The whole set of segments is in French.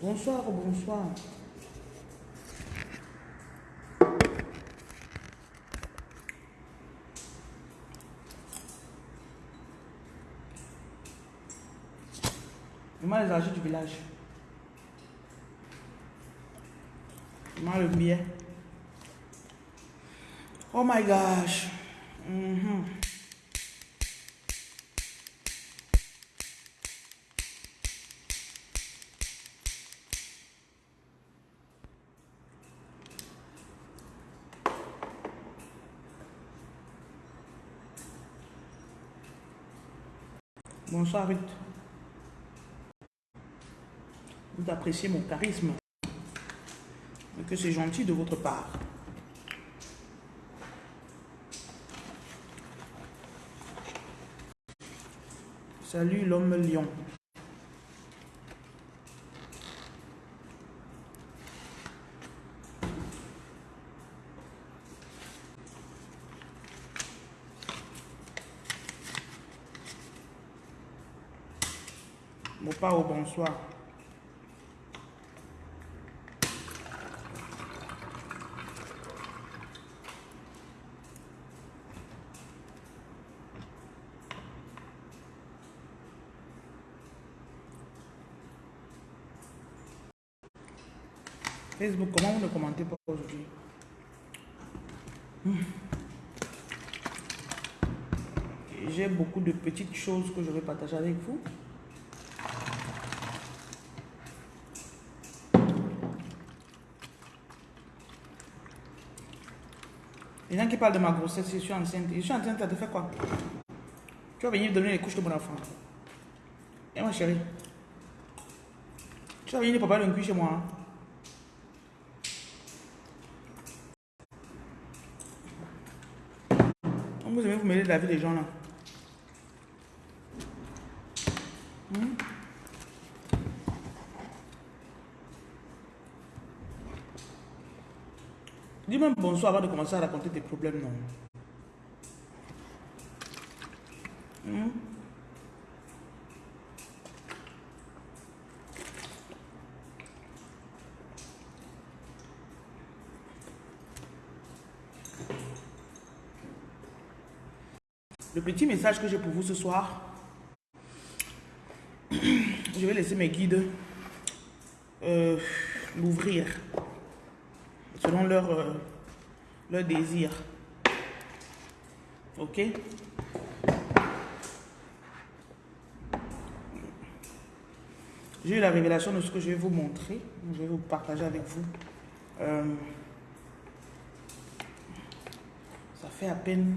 Bonsoir, bonsoir. Moi, les âgés du village. Moi, le billet. Oh my gosh. Bonsoir. Vous appréciez mon charisme. Que c'est gentil de votre part. Salut l'homme lion. Bon bonsoir. Facebook, comment vous ne commentez pas aujourd'hui? Hmm. J'ai beaucoup de petites choses que je vais partager avec vous. Qui parlent de ma grossesse, je suis enceinte. Je suis enceinte, ça te fait quoi? Tu vas venir donner les couches de mon enfant. Et ma chérie Tu vas venir papa le cul chez moi. hein? Vous aimez vous mêler de la vie des gens là. Hmm? Bonsoir avant de commencer à raconter tes problèmes, non? Hmm? Le petit message que j'ai pour vous ce soir, je vais laisser mes guides euh, l'ouvrir selon leur, euh, leur désir. Ok? J'ai eu la révélation de ce que je vais vous montrer. Je vais vous partager avec vous. Euh, ça fait à peine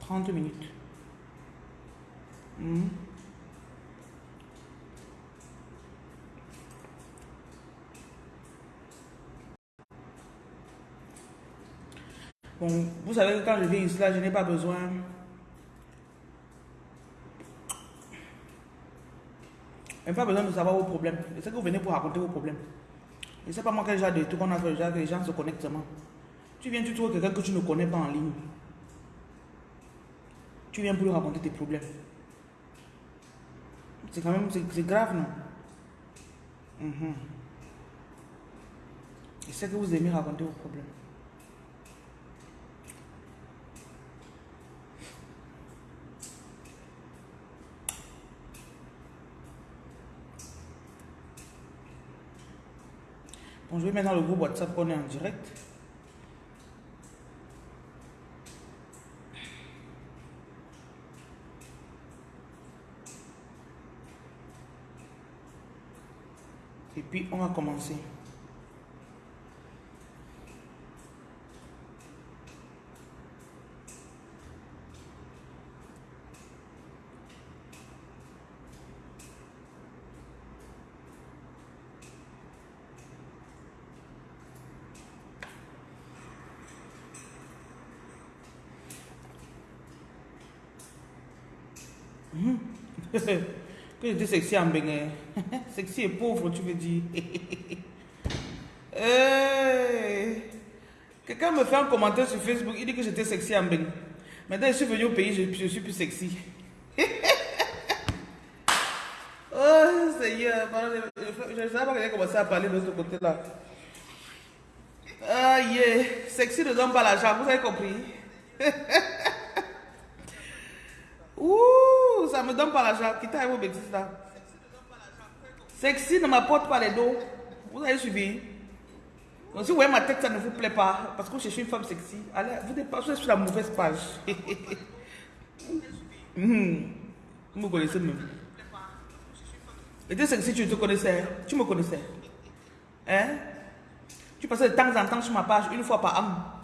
30 minutes. Mhm. Bon, vous savez que quand je viens ici, là, je n'ai pas besoin. Je n'ai pas besoin de savoir vos problèmes. Je sais que vous venez pour raconter vos problèmes. Et c'est pas moi quel genre de truc qu'on a fait, genre que les gens se connectent seulement. Tu viens, tu trouves quelqu'un que tu ne connais pas en ligne. Tu viens pour lui raconter tes problèmes. C'est quand même, c'est grave, non? Mhm. Je sais que vous aimez raconter vos problèmes. Bon, je vais maintenant le groupe WhatsApp qu'on est en direct. Et puis, on va commencer. Que j'étais sexy en Bénin. sexy et pauvre, tu veux dire. Hey. Quelqu'un me fait un commentaire sur Facebook, il dit que j'étais sexy en Bénin. Maintenant, je suis venu au pays, je, je suis plus sexy. Oh Seigneur, je ne savais pas que j'ai commencé à parler de l'autre côté là. Ah sexy ne donne pas l'argent, vous avez compris Ouh, ça me donne pas l'argent, quittez vos bêtises là. Sexy ne m'apporte pas les dos. Vous avez suivi Donc si vous voyez ma tête, ça ne vous plaît pas, parce que je suis une femme sexy, allez, vous dépassez sur la mauvaise page. Hmm. Vous me connaissez même. Et tu si tu te connaissais, tu me connaissais. Hein? Tu passais de temps en temps sur ma page, une fois par an.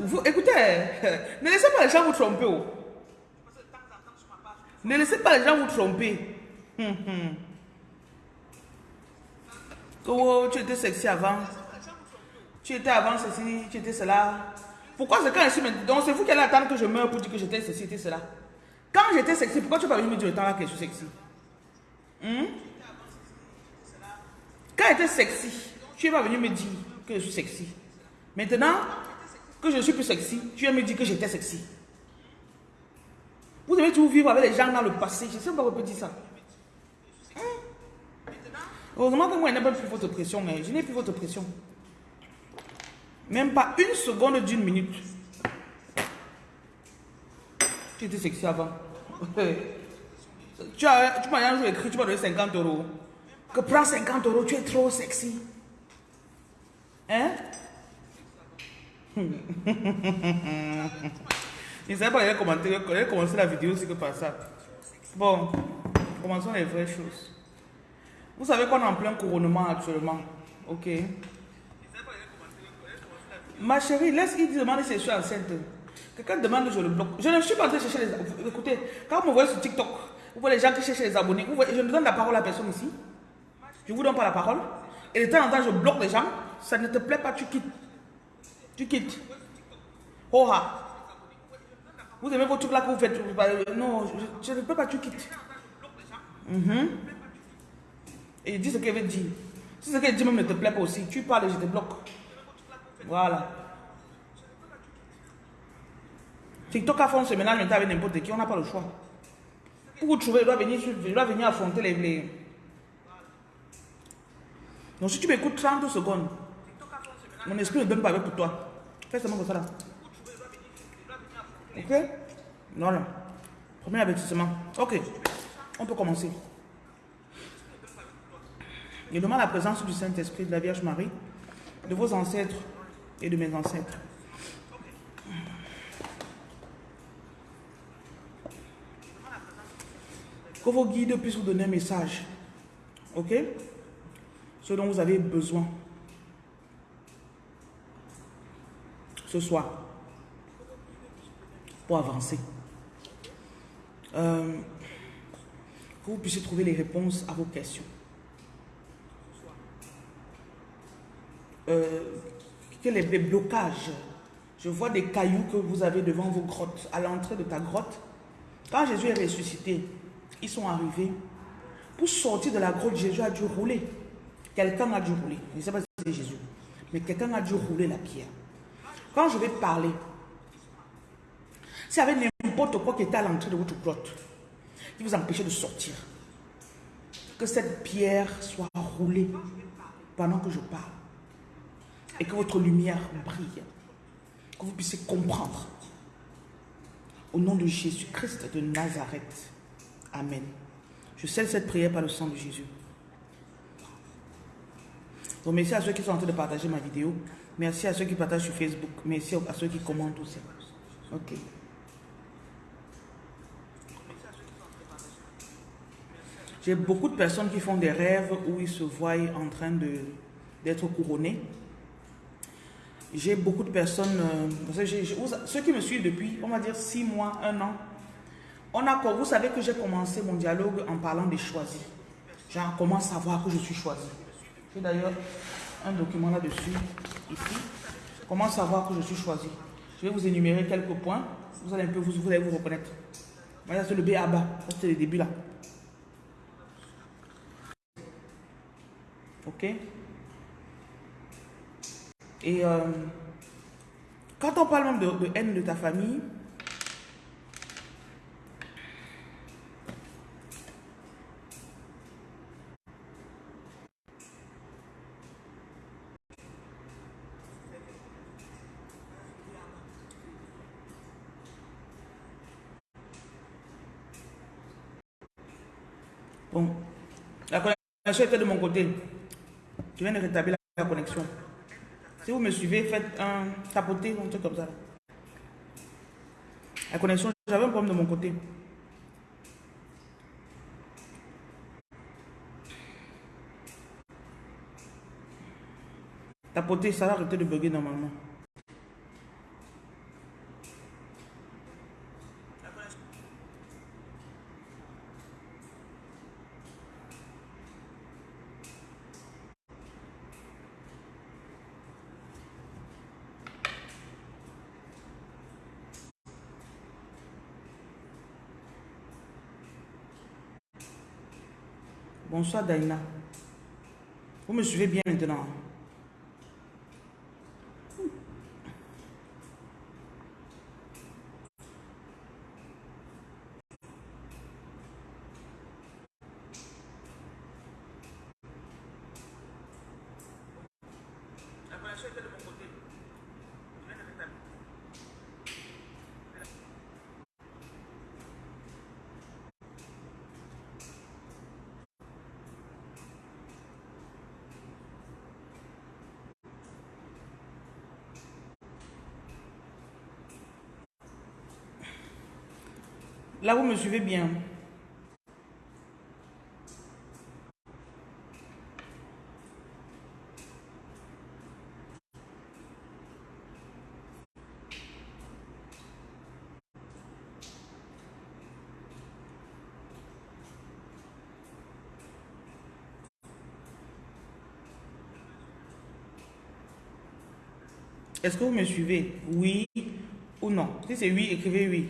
Vous, écoutez, ne laissez pas les gens vous tromper. Ne laissez pas les gens vous tromper. Oh, tu étais sexy avant. Tu étais avant ceci, tu étais cela. Pourquoi c'est quand je suis maintenant? Donc c'est vous qui allez attendre que je meure pour dire que j'étais ceci, c'était cela. Quand j'étais sexy, pourquoi tu n'as pas venu me dire que je suis sexy? Hmm? Quand j'étais sexy, tu n'es pas venu me dire que je suis sexy. Maintenant que je suis plus sexy, tu viens me dire que j'étais sexy. Vous devez toujours vivre avec les gens dans le passé. Je ne sais pas pourquoi dire ça. Hmm? Heureusement que moi, je n'ai pas plus votre pression. Mais je n'ai plus votre pression. Même pas une seconde d'une minute. Tu étais sexy avant. tu as, tu m'as un jour écrit, tu m'as donné 50 euros. Que prends 50 euros, tu es trop sexy. Hein? Je ne savais pas qu'il allait il commencer la vidéo aussi que par ça. Bon, commençons les vraies choses. Vous savez qu'on est en plein couronnement actuellement. Ok? Ma chérie, laisse-il demander si je suis enceinte. Quelqu'un demande, je le bloque. Je ne suis pas en train de chercher les Écoutez, quand vous me voyez sur TikTok, vous voyez les gens qui cherchent les abonnés. Je ne donne la parole à personne ici. Je ne vous donne pas la parole. Et de temps en temps, je bloque les gens. Ça ne te plaît pas, tu quittes. Tu quittes. Oh Vous aimez vos trucs là que vous faites. Non, je, ne peux pas, tu quittes. Mhm. Et dis ce qu'elle veut dire. Si ce qu'elle dit même ne te plaît pas aussi, tu parles et je te bloque. Voilà. TikTok a fait ce ménage avec n'importe qui, on n'a pas le choix. Pour vous trouver, il doit venir, il doit venir affronter les, les... Donc si tu m'écoutes 30 secondes, mon esprit ne donne pas avec pour toi. Fais seulement comme ça là. Ok? Voilà. Premier avertissement. Ok. On peut commencer. Je demande la présence du Saint-Esprit, de la Vierge Marie, de vos ancêtres et de mes ancêtres. Que vos guides puissent vous donner un message. Ok? Ce dont vous avez besoin. Ce soir. Pour avancer. Euh, que vous puissiez trouver les réponses à vos questions. Euh, quels les blocages Je vois des cailloux que vous avez devant vos grottes, à l'entrée de ta grotte. Quand Jésus est ressuscité, ils sont arrivés. Pour sortir de la grotte, Jésus a dû rouler. Quelqu'un a dû rouler. Je ne sais pas si c'est Jésus. Mais quelqu'un a dû rouler la pierre. Quand je vais parler, y avait n'importe quoi qui était à l'entrée de votre grotte, qui vous empêchait de sortir, que cette pierre soit roulée pendant que je parle. Et que votre lumière brille. Que vous puissiez comprendre. Au nom de Jésus-Christ de Nazareth. Amen. Je scelle cette prière par le sang de Jésus. Donc merci à ceux qui sont en train de partager ma vidéo. Merci à ceux qui partagent sur Facebook. Merci à ceux qui commentent aussi. Ok. J'ai beaucoup de personnes qui font des rêves où ils se voient en train d'être couronnés. J'ai beaucoup de personnes, euh, ceux qui me suivent depuis, on va dire, six mois, un an, on a, vous savez que j'ai commencé mon dialogue en parlant des choisis. Genre, comment savoir que je suis choisi? J'ai d'ailleurs un document là-dessus, ici. Comment savoir que je suis choisi? Je vais vous énumérer quelques points. Vous allez un peu vous, vous allez vous reconnaître. Voilà, c'est le B à bas. C'est le début là. Ok? Et euh, quand on parle même de, haine de ta famille, Bon. La connexion était de mon côté. Je viens de rétablir la connexion. Si vous me suivez, faites un tapoter, un truc comme ça. La connexion, j'avais un problème de mon côté. Tapoter, ça va arrêter de bugger normalement. Bonsoir Daina. Vous me suivez bien maintenant. Là, vous me suivez bien. Est-ce que vous me suivez? Oui ou non? Si c'est oui, écrivez oui.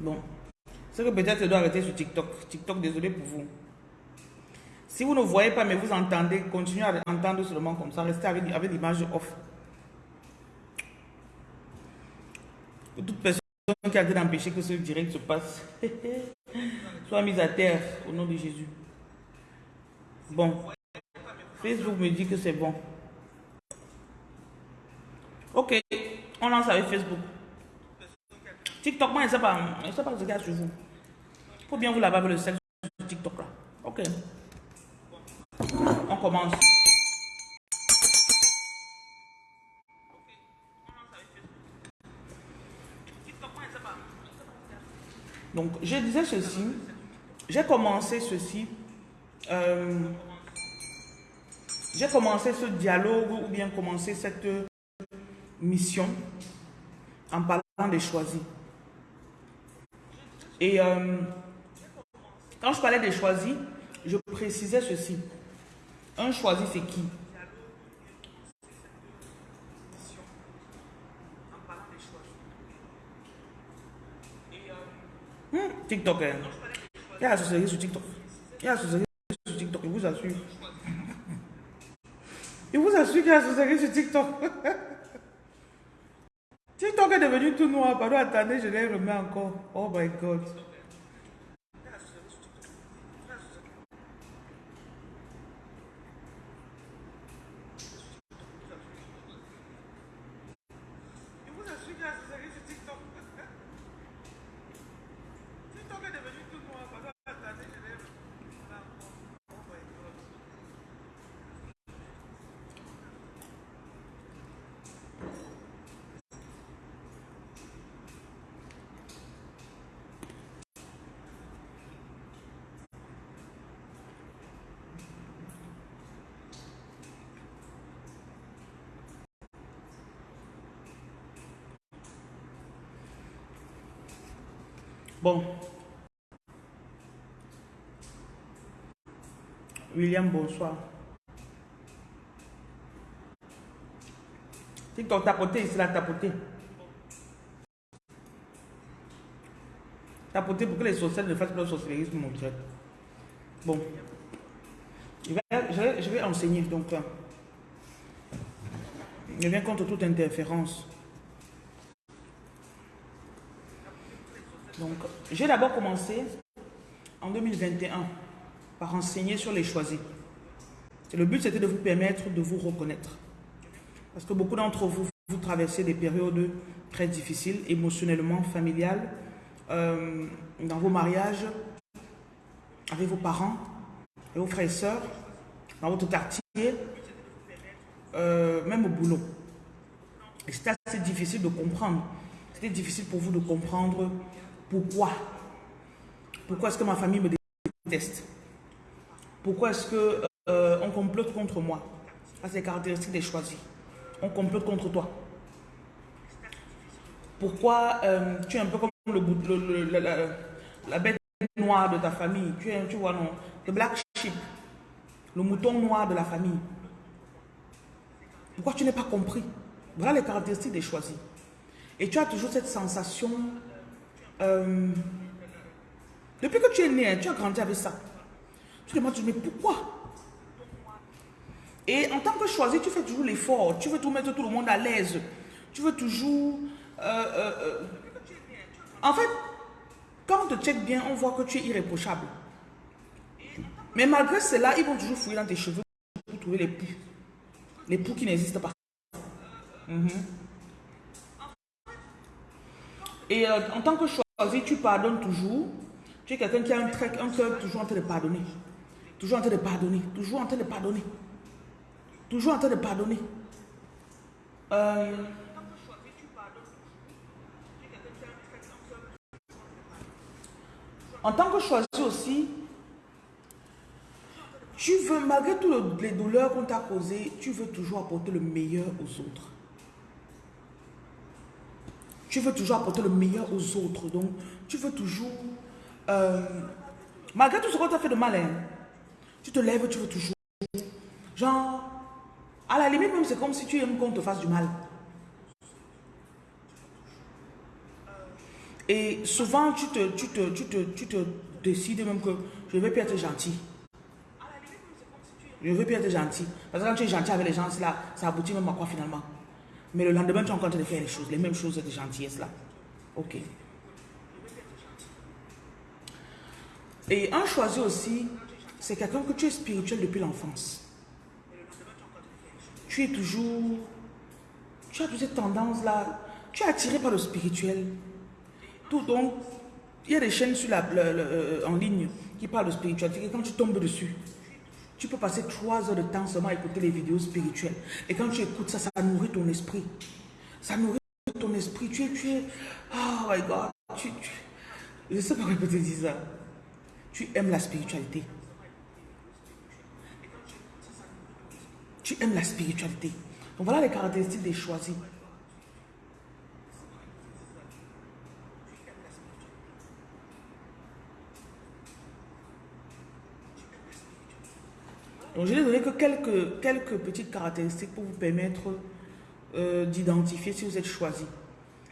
Bon. Que peut-être je dois arrêter sur TikTok. TikTok, désolé pour vous. Si vous ne voyez pas, mais vous entendez, continuez à entendre seulement comme ça. Restez avec, l'image off. toute personne qui a d'empêcher que ce direct se passe, soit mise à terre au nom de Jésus. Bon. Facebook me dit que c'est bon. Ok. On lance avec Facebook. TikTok, moi, je ne sais pas. Je sais pas ce sur vous. Faut bien vous laver le sel sur TikTok là. Ok. On commence. Donc, je disais ceci. J'ai commencé ceci. Euh, j'ai commencé ce dialogue ou bien commencé cette mission en parlant des choisis. Et euh, quand je parlais des choisis, je précisais ceci. Un choisi, c'est qui? Hmm, TikTok. Hein. Il y a la société sur TikTok. Il y a la sur TikTok, je vous assure. Je vous assure qu'il y a la société sur TikTok. TikTok est devenu tout noir. Pardon, attendez, je les remets encore. Oh my God. Bon. William, bonsoir. TikTok, tapoter ici, là, tapoter. Tapoter pour que les sorcières ne fassent pas le sorcellerisme, mon frère. Bon. Je vais, enseigner, donc euh, je viens contre toute interférence. Donc, j'ai d'abord commencé en 2021 par enseigner sur les choisis. Le but, c'était de vous permettre de vous reconnaître. Parce que beaucoup d'entre vous, vous traversez des périodes très difficiles, émotionnellement, familiales, euh, dans vos mariages, avec vos parents, et vos frères et sœurs, dans votre quartier, euh, même au boulot. Et c'était assez difficile de comprendre. C'était difficile pour vous de comprendre pourquoi. Pourquoi est-ce que ma famille me déteste? Pourquoi est-ce qu'on euh, complote contre moi? Ça, c'est les caractéristiques des choisis. On complote contre toi. Pourquoi euh, tu es un peu comme le, la, bête noire de ta famille? Tu es, tu vois, non? Le black sheep. Le mouton noir de la famille. Pourquoi tu n'es pas compris? Voilà les caractéristiques des choisis. Et tu as toujours cette sensation euh, depuis que tu es né, hein, tu as grandi avec ça. Tu te demandes, mais pourquoi? Et en tant que choisi, tu fais toujours l'effort. Tu veux tout mettre tout le monde à l'aise. Tu veux toujours... Euh, euh, en fait, quand on te check bien, on voit que tu es irréprochable. Mais malgré cela, ils vont toujours fouiller dans tes cheveux pour trouver les poux. Les poux qui n'existent pas. Mhm. Et en tant que choisi, tu pardonnes toujours. Tu es quelqu'un qui a un trait, un cœur toujours en train de pardonner. Toujours en train de pardonner. Toujours en train de pardonner. Toujours en train de pardonner. Euh, en tant que choisi aussi, tu veux, malgré toutes les douleurs qu'on t'a causées, tu veux toujours apporter le meilleur aux autres. Tu veux toujours apporter le meilleur aux autres. Donc, tu veux toujours euh, malgré tout ce qu'on t'a fait de mal, hein, tu te lèves, tu veux toujours. Genre, à la limite même, c'est comme si tu aimes qu'on te fasse du mal. Et souvent, tu te, tu te, tu te, tu te décides même que je ne vais plus être gentil. Je ne veux plus être gentil. Parce que quand tu es gentil avec les gens, là, ça aboutit même à quoi finalement? Mais le lendemain, tu es en train de faire les choses, les mêmes choses de gentillesse là. Ok. Et un choisi aussi, c'est quelqu'un que tu es spirituel depuis l'enfance. Tu es toujours... Tu as toutes cette tendance-là. Tu es attiré par le spirituel. Tout donc, il y a des chaînes sur la, euh, en ligne qui parlent de spiritualité. Et quand tu tombes dessus, tu peux passer trois heures de temps seulement à écouter les vidéos spirituelles. Et quand tu écoutes ça, ça nourrit ton esprit. Ça nourrit ton esprit. Tu es, tu es, oh my God. Tu, tu, je ne sais pas pourquoi je peux te dire ça tu aimes la spiritualité. Tu aimes la spiritualité. Donc voilà les caractéristiques des choisis. Donc je n'ai donné que quelques, quelques petites caractéristiques pour vous permettre euh, d'identifier si vous êtes choisi.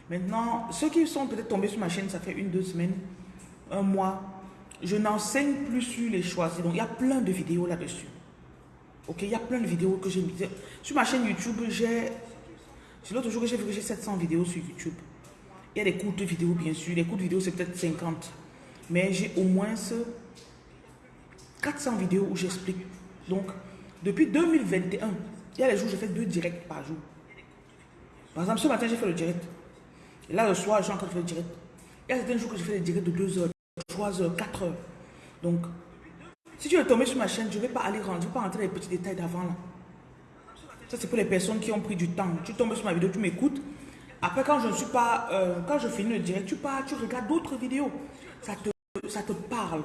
Maintenant, ceux qui sont peut-être tombés sur ma chaîne, ça fait une, deux semaines, un mois, je n'enseigne plus sur les choisis. Donc, il y a plein de vidéos là-dessus. Ok, il y a plein de vidéos que j'ai mis. Sur ma chaîne YouTube, j'ai... C'est l'autre jour que j'ai vu que j'ai 700 vidéos sur YouTube. Il y a des courtes vidéos, bien sûr. Les courtes vidéos, c'est peut-être 50. Mais j'ai au moins 400 vidéos où j'explique. Donc, depuis 2021, il y a les jours où je fais deux directs par jour. Par exemple, ce matin, j'ai fait le direct. Et là, le soir, j'ai encore fait le direct. Il y a certains jours que je fais des directs de 2 heures. 3 heures, 4 heures. Donc, si tu es tombé sur ma chaîne, je ne vais pas aller rendre, je vais pas rentrer dans les petits détails d'avant. Ça, c'est pour les personnes qui ont pris du temps. Tu tombes sur ma vidéo, tu m'écoutes. Après, quand je ne suis pas, euh, quand je finis le direct, tu pars, tu regardes d'autres vidéos. Ça te, ça te parle.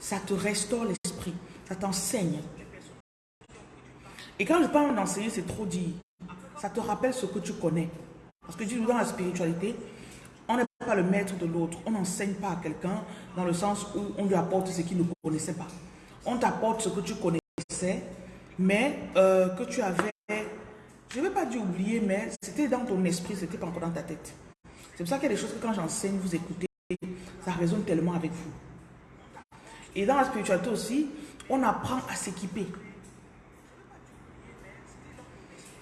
Ça te restaure l'esprit. Ça t'enseigne. Et quand je parle d'enseigner, c'est trop dit. Ça te rappelle ce que tu connais. Parce que dis dans la spiritualité, on n'est pas le maître de l'autre. On n'enseigne pas à quelqu'un dans le sens où on lui apporte ce qu'il ne connaissait pas. On t'apporte ce que tu connaissais, mais euh, que tu avais, je ne vais pas dire oublier, mais c'était dans ton esprit, c'était pas encore dans ta tête. C'est pour ça qu'il y a des choses que quand j'enseigne, vous écoutez, ça résonne tellement avec vous. Et dans la spiritualité aussi, On apprend à s'équiper.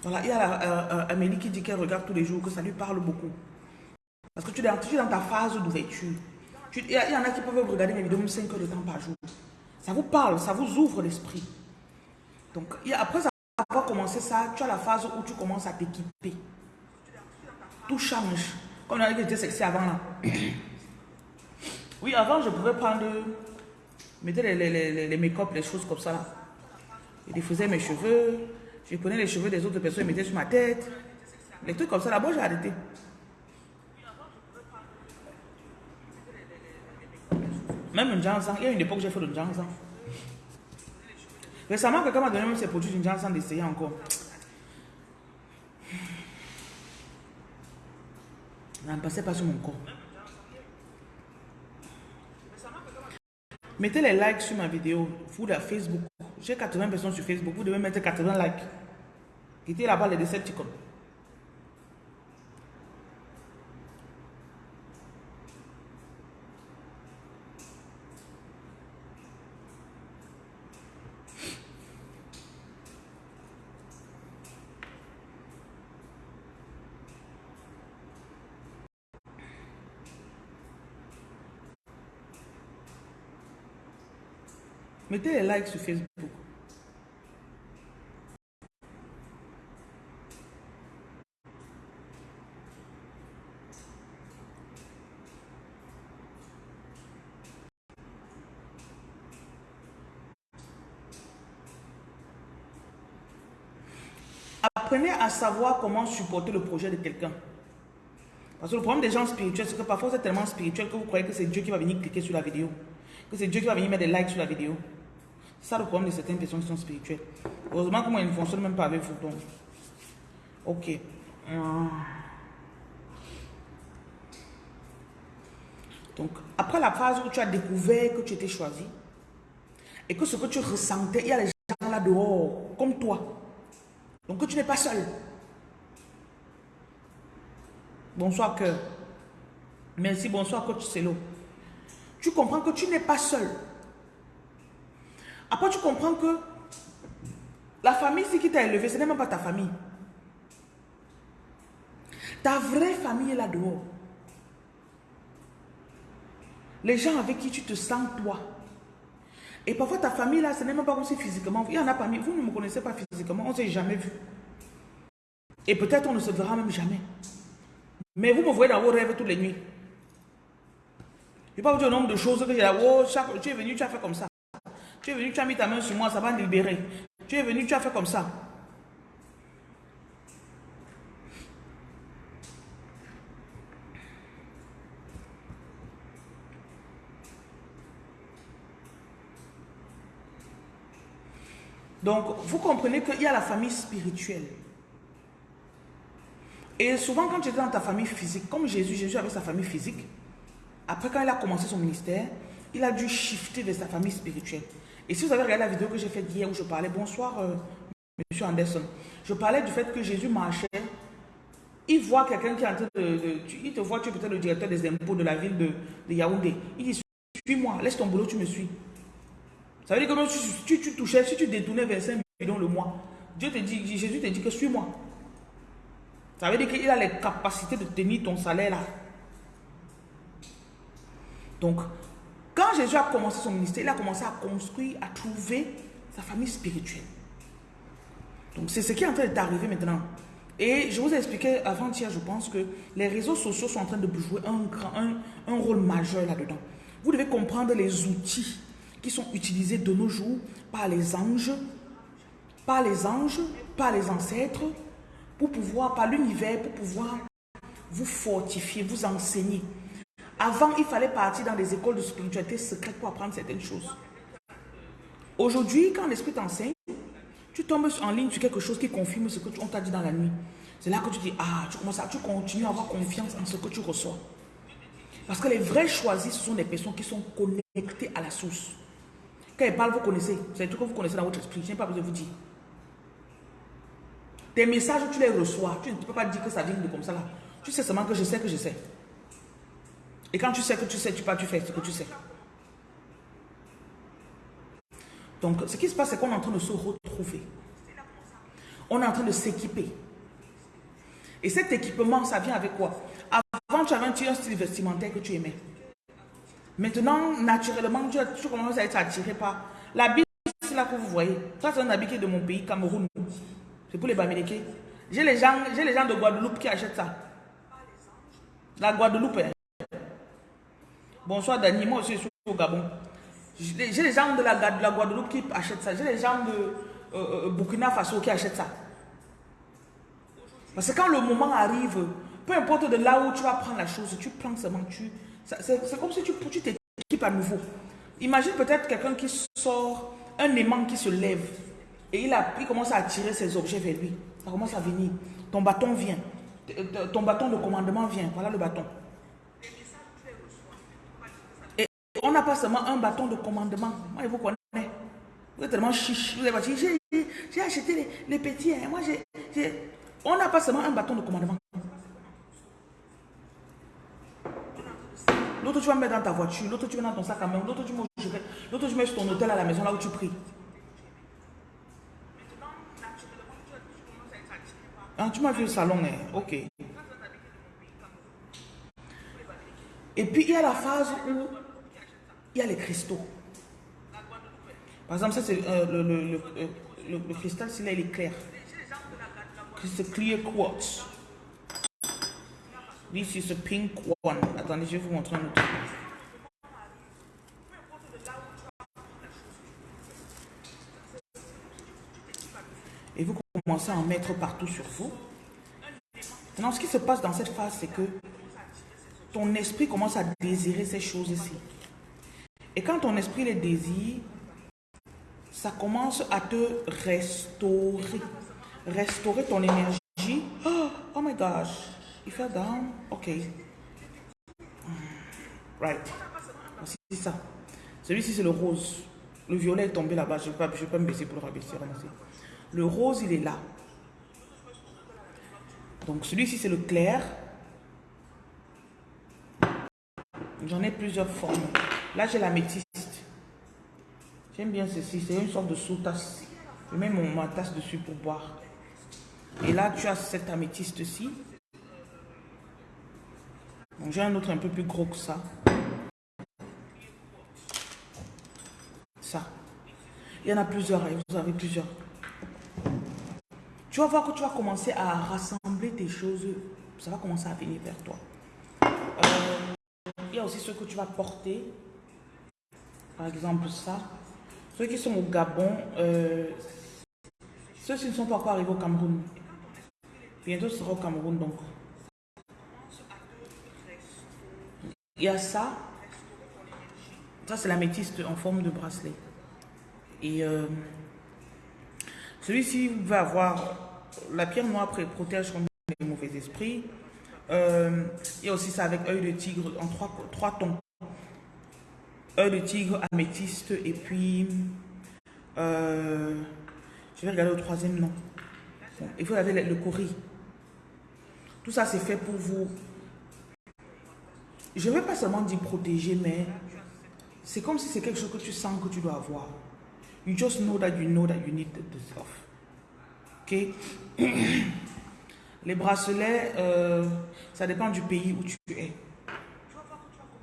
Voilà, il y a euh, euh, Amélie qui dit qu'elle regarde tous les jours, que ça lui parle beaucoup. Parce que tu es dans, ta phase d'ouverture. Il y, en a qui peuvent regarder mes vidéos même 5 heures de temps par jour. Ça vous parle, ça vous ouvre l'esprit. Donc, après avoir commencé ça, tu as la phase où tu commences à t'équiper. Tout change. Comme on a dit que j'étais sexy avant là. Oui, avant, je pouvais prendre, mettre les, les, les, make-up, les choses comme ça là. Je défaisais mes cheveux, je prenais les cheveux des autres personnes et mettais sur ma tête. Les trucs comme ça là-bas, j'ai arrêté. Même un Jansan, il y a une époque j'ai fait le Jansan. Récemment, quelqu'un m'a donné même ses produits d'une Jansan d'essayer encore. Ça ne passait pas sur mon corps. Mettez les likes sur ma vidéo, vous la Facebook. J'ai 80 personnes sur Facebook, vous devez mettre 80 likes. Quittez là-bas les Decepticons. Mettez les likes sur Facebook. Apprenez à savoir comment supporter le projet de quelqu'un. Parce que le problème des gens spirituels, c'est que parfois vous êtes tellement spirituel que vous croyez que c'est Dieu qui va venir cliquer sur la vidéo. Que c'est Dieu qui va venir mettre des likes sur la vidéo. Ça le certaines personnes qui sont spirituelles. Heureusement que moi, ils ne fonctionnent même pas avec vous. Donc. Ok. Donc, après la phase où tu as découvert que tu étais choisi, et que ce que tu ressentais, il y a les gens là dehors, comme toi. Donc, que tu n'es pas seul. Bonsoir, cœur. Merci, bonsoir, coach Celo. Tu comprends que tu n'es pas seul. Après, tu comprends que la famille qui t'a élevé, ce n'est même pas ta famille. Ta vraie famille est là dehors. Les gens avec qui tu te sens toi. Et parfois ta famille là, ce n'est même pas aussi physiquement. Il y en a parmi vous ne me connaissez pas physiquement, on ne s'est jamais vu. Et peut-être on ne se verra même jamais. Mais vous me voyez dans vos rêves toutes les nuits. Je ne vais pas vous dire le nombre de choses que j'ai là. Oh, tu es venu, tu as fait comme ça. Tu es venu, tu as mis ta main sur moi, ça va libérer. Tu es venu, tu as fait comme ça. Donc, vous comprenez qu'il y a la famille spirituelle. Et souvent, quand tu es dans ta famille physique, comme Jésus, Jésus avait sa famille physique, après quand il a commencé son ministère, il a dû shifter vers sa famille spirituelle. Et si vous avez regardé la vidéo que j'ai faite hier où je parlais, bonsoir euh, Monsieur Anderson, je parlais du fait que Jésus marchait, il voit quelqu'un qui est en train de, Il te voit, tu es peut-être le directeur des impôts de la ville de, Yaoundé. Il dit, suis-moi, laisse ton boulot, tu me suis. Ça veut dire que tu, tu, touchais, si tu détournais vers 5 millions le mois, Dieu te dit, Jésus te dit que suis-moi. Ça veut dire qu'il a les capacités de tenir ton salaire là. Donc, quand Jésus a commencé son ministère, il a commencé à construire, à trouver sa famille spirituelle. Donc c'est ce qui est en train d'arriver maintenant. Et je vous ai expliqué avant-hier, je pense que les réseaux sociaux sont en train de jouer un, grand, un, rôle majeur là-dedans. Vous devez comprendre les outils qui sont utilisés de nos jours par les anges, par les anges, par les ancêtres, pour pouvoir, par l'univers, pour pouvoir vous fortifier, vous enseigner. Avant, il fallait partir dans des écoles de spiritualité secrète pour apprendre certaines choses. Aujourd'hui, quand l'esprit t'enseigne, tu tombes en ligne sur quelque chose qui confirme ce que on t'a dit dans la nuit. C'est là que tu dis, ah, tu commences à, tu continues à avoir confiance en ce que tu reçois. Parce que les vrais choisis, ce sont des personnes qui sont connectées à la source. Quand ils parlent, vous connaissez. C'est truc que vous connaissez dans votre esprit. Je n'ai pas besoin de vous dire. Tes messages, tu les reçois. Tu ne peux pas dire que ça vient de comme ça là. Tu sais seulement que je sais que je sais. Et quand tu sais que tu sais, tu pas, tu fais ce que tu sais. Donc, ce qui se passe, c'est qu'on est en train de se retrouver. On est en train de s'équiper. Et cet équipement, ça vient avec quoi? Avant, tu avais un style vestimentaire que tu aimais. Maintenant, naturellement, tu, commences à être attiré par l'habit, c'est là que vous voyez. Ça, c'est un habit qui est de mon pays, Cameroun. C'est pour les Bamileke. J'ai les, gens, les gens de Guadeloupe qui achètent ça. La Guadeloupe. Hein. Bonsoir Dani, moi aussi je suis au Gabon. J'ai les gens de la, Guadeloupe qui achètent ça. J'ai les gens de euh, euh, Burkina Faso qui achètent ça. Parce que quand le moment arrive, peu importe de là où tu vas prendre la chose, tu prends seulement, tu... C'est comme si tu t'équipes à nouveau. Imagine peut-être quelqu'un qui sort, un aimant qui se lève, et il, il commence à attirer ses objets vers lui. Ça commence à venir. Ton bâton vient. Ton bâton de commandement vient. Voilà le bâton. Et on n'a pas seulement un bâton de commandement. Moi, je vous connais. Vous êtes tellement chiche. Vous avez j'ai acheté les, petits. Hein. Moi, j'ai... On n'a pas seulement un bâton de commandement. L'autre, tu vas mettre dans ta voiture. L'autre, tu mets dans ton sac à main. L'autre, tu mets L'autre, tu mets sur ton hôtel à la maison, là où tu pries. Ah, tu m'as vu le salon, hein? ok. Et puis, il y a la phase où il y a les cristaux. Par exemple, ça, c'est euh, le, le, le, le, cristal, c'est là, il est clair. C'est clear quartz. This is a pink one. Attendez, je vais vous montrer un autre. Et vous commencez à en mettre partout sur vous. Maintenant, ce qui se passe dans cette phase, c'est que ton esprit commence à désirer ces choses ici. Et quand ton esprit les désire, ça commence à te restaurer. Restaurer ton énergie. Oh, oh my gosh. Il fait down. OK. Right. C'est ça. Celui-ci, c'est le rose. Le violet est tombé là-bas. Je ne vais, pas me baisser pour le rabaisser. Le rose, il est là. Donc, celui-ci, c'est le clair. J'en ai plusieurs formes. Là, j'ai la métiste. J'aime bien ceci. C'est une sorte de sous-tasse. Je mets mon, ma tasse dessus pour boire. Et là, tu as cette améthyste-ci. J'ai un autre un peu plus gros que ça. Ça. Il y en a plusieurs. Hein, vous avez plusieurs. Tu vas voir que tu vas commencer à rassembler tes choses. Ça va commencer à venir vers toi. Euh, il y a aussi ce que tu vas porter. Par exemple, ça. Ceux qui sont au Gabon, euh, ceux-ci ne sont pas encore arrivés au Cameroun. Bientôt, sera au Cameroun, donc. Il y a ça. Ça, c'est la métiste en forme de bracelet. Et euh, celui-ci va avoir la pierre noire protège contre les mauvais esprits. Euh, il y a aussi ça avec œil de tigre en trois, trois tons. Œil de tigre, améthyste et puis... Euh, je vais regarder le troisième nom. il faut avoir le, le Tout ça, c'est fait pour vous je ne pas seulement dire protéger, mais c'est comme si c'est quelque chose que tu sens que tu dois avoir. You just know that you know that you need the stuff. Ok? Les bracelets, euh, ça dépend du pays où tu es.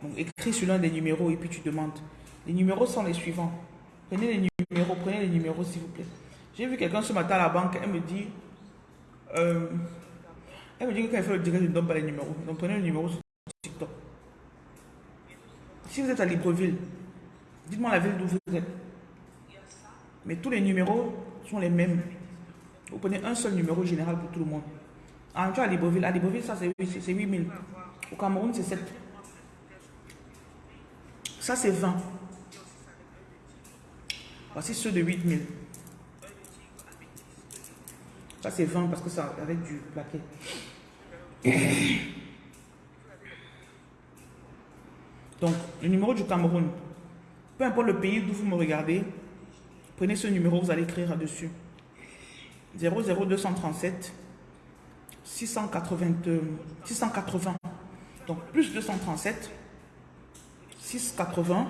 Donc, écris sur l'un des numéros et puis tu demandes. Les numéros sont les suivants. Prenez les numéros, prenez les numéros s'il vous plaît. J'ai vu quelqu'un ce matin à la banque, elle me dit, euh, elle me dit que quand elle fait le direct, je ne donne pas les numéros. Donc prenez le numéro sur TikTok. Si vous êtes à Libreville, dites-moi la ville d'où vous êtes. Mais tous les numéros sont les mêmes. Vous prenez un seul numéro général pour tout le monde. En tu à Libreville, à Libreville, ça c'est 8000. Au Cameroun, c'est 7. Ça c'est 20. Voici ceux de 8000. Ça c'est 20 parce que ça avec du plaquet. Donc, le numéro du Cameroun, peu importe le pays d'où vous me regardez, prenez ce numéro, vous allez écrire là-dessus. 00237 680, 680. Donc, plus 237 680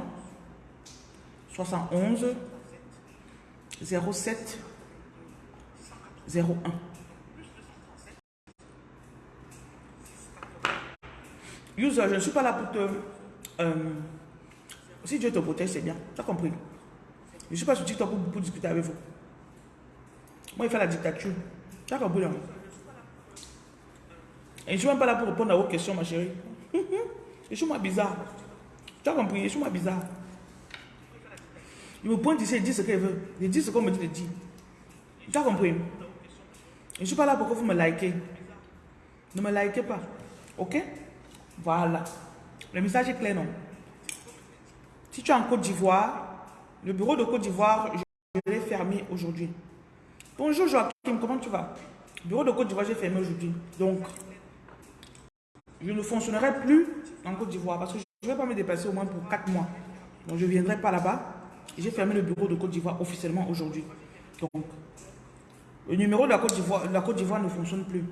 71 07 01. User, je ne suis pas là pour te... Euh, si Dieu te protège, c'est bien. Tu as compris? Je ne suis pas sur TikTok pour, discuter avec vous. Moi, il fait la dictature. Tu as compris, là Et je ne suis même pas là pour répondre à vos questions, ma chérie. je suis moi bizarre. Tu as compris Je suis moi bizarre. Il me pointe ici, il dit ce qu'il veut. Il dit ce qu'on me dit de dire. Tu as compris? Je ne suis pas là pour que vous me likez. Ne me likez pas. Ok? Voilà. Le message est clair, non? Si tu es en Côte d'Ivoire, le bureau de Côte d'Ivoire, je l'ai fermé aujourd'hui. Bonjour Joachim, comment tu vas? Le bureau de Côte d'Ivoire, j'ai fermé aujourd'hui. Donc, je ne fonctionnerai plus en Côte d'Ivoire parce que je ne vais pas me dépasser au moins pour 4 mois. Donc, je ne viendrai pas là-bas. J'ai fermé le bureau de Côte d'Ivoire officiellement aujourd'hui. Donc, le numéro de la Côte d'Ivoire la Côte d'Ivoire ne fonctionne plus.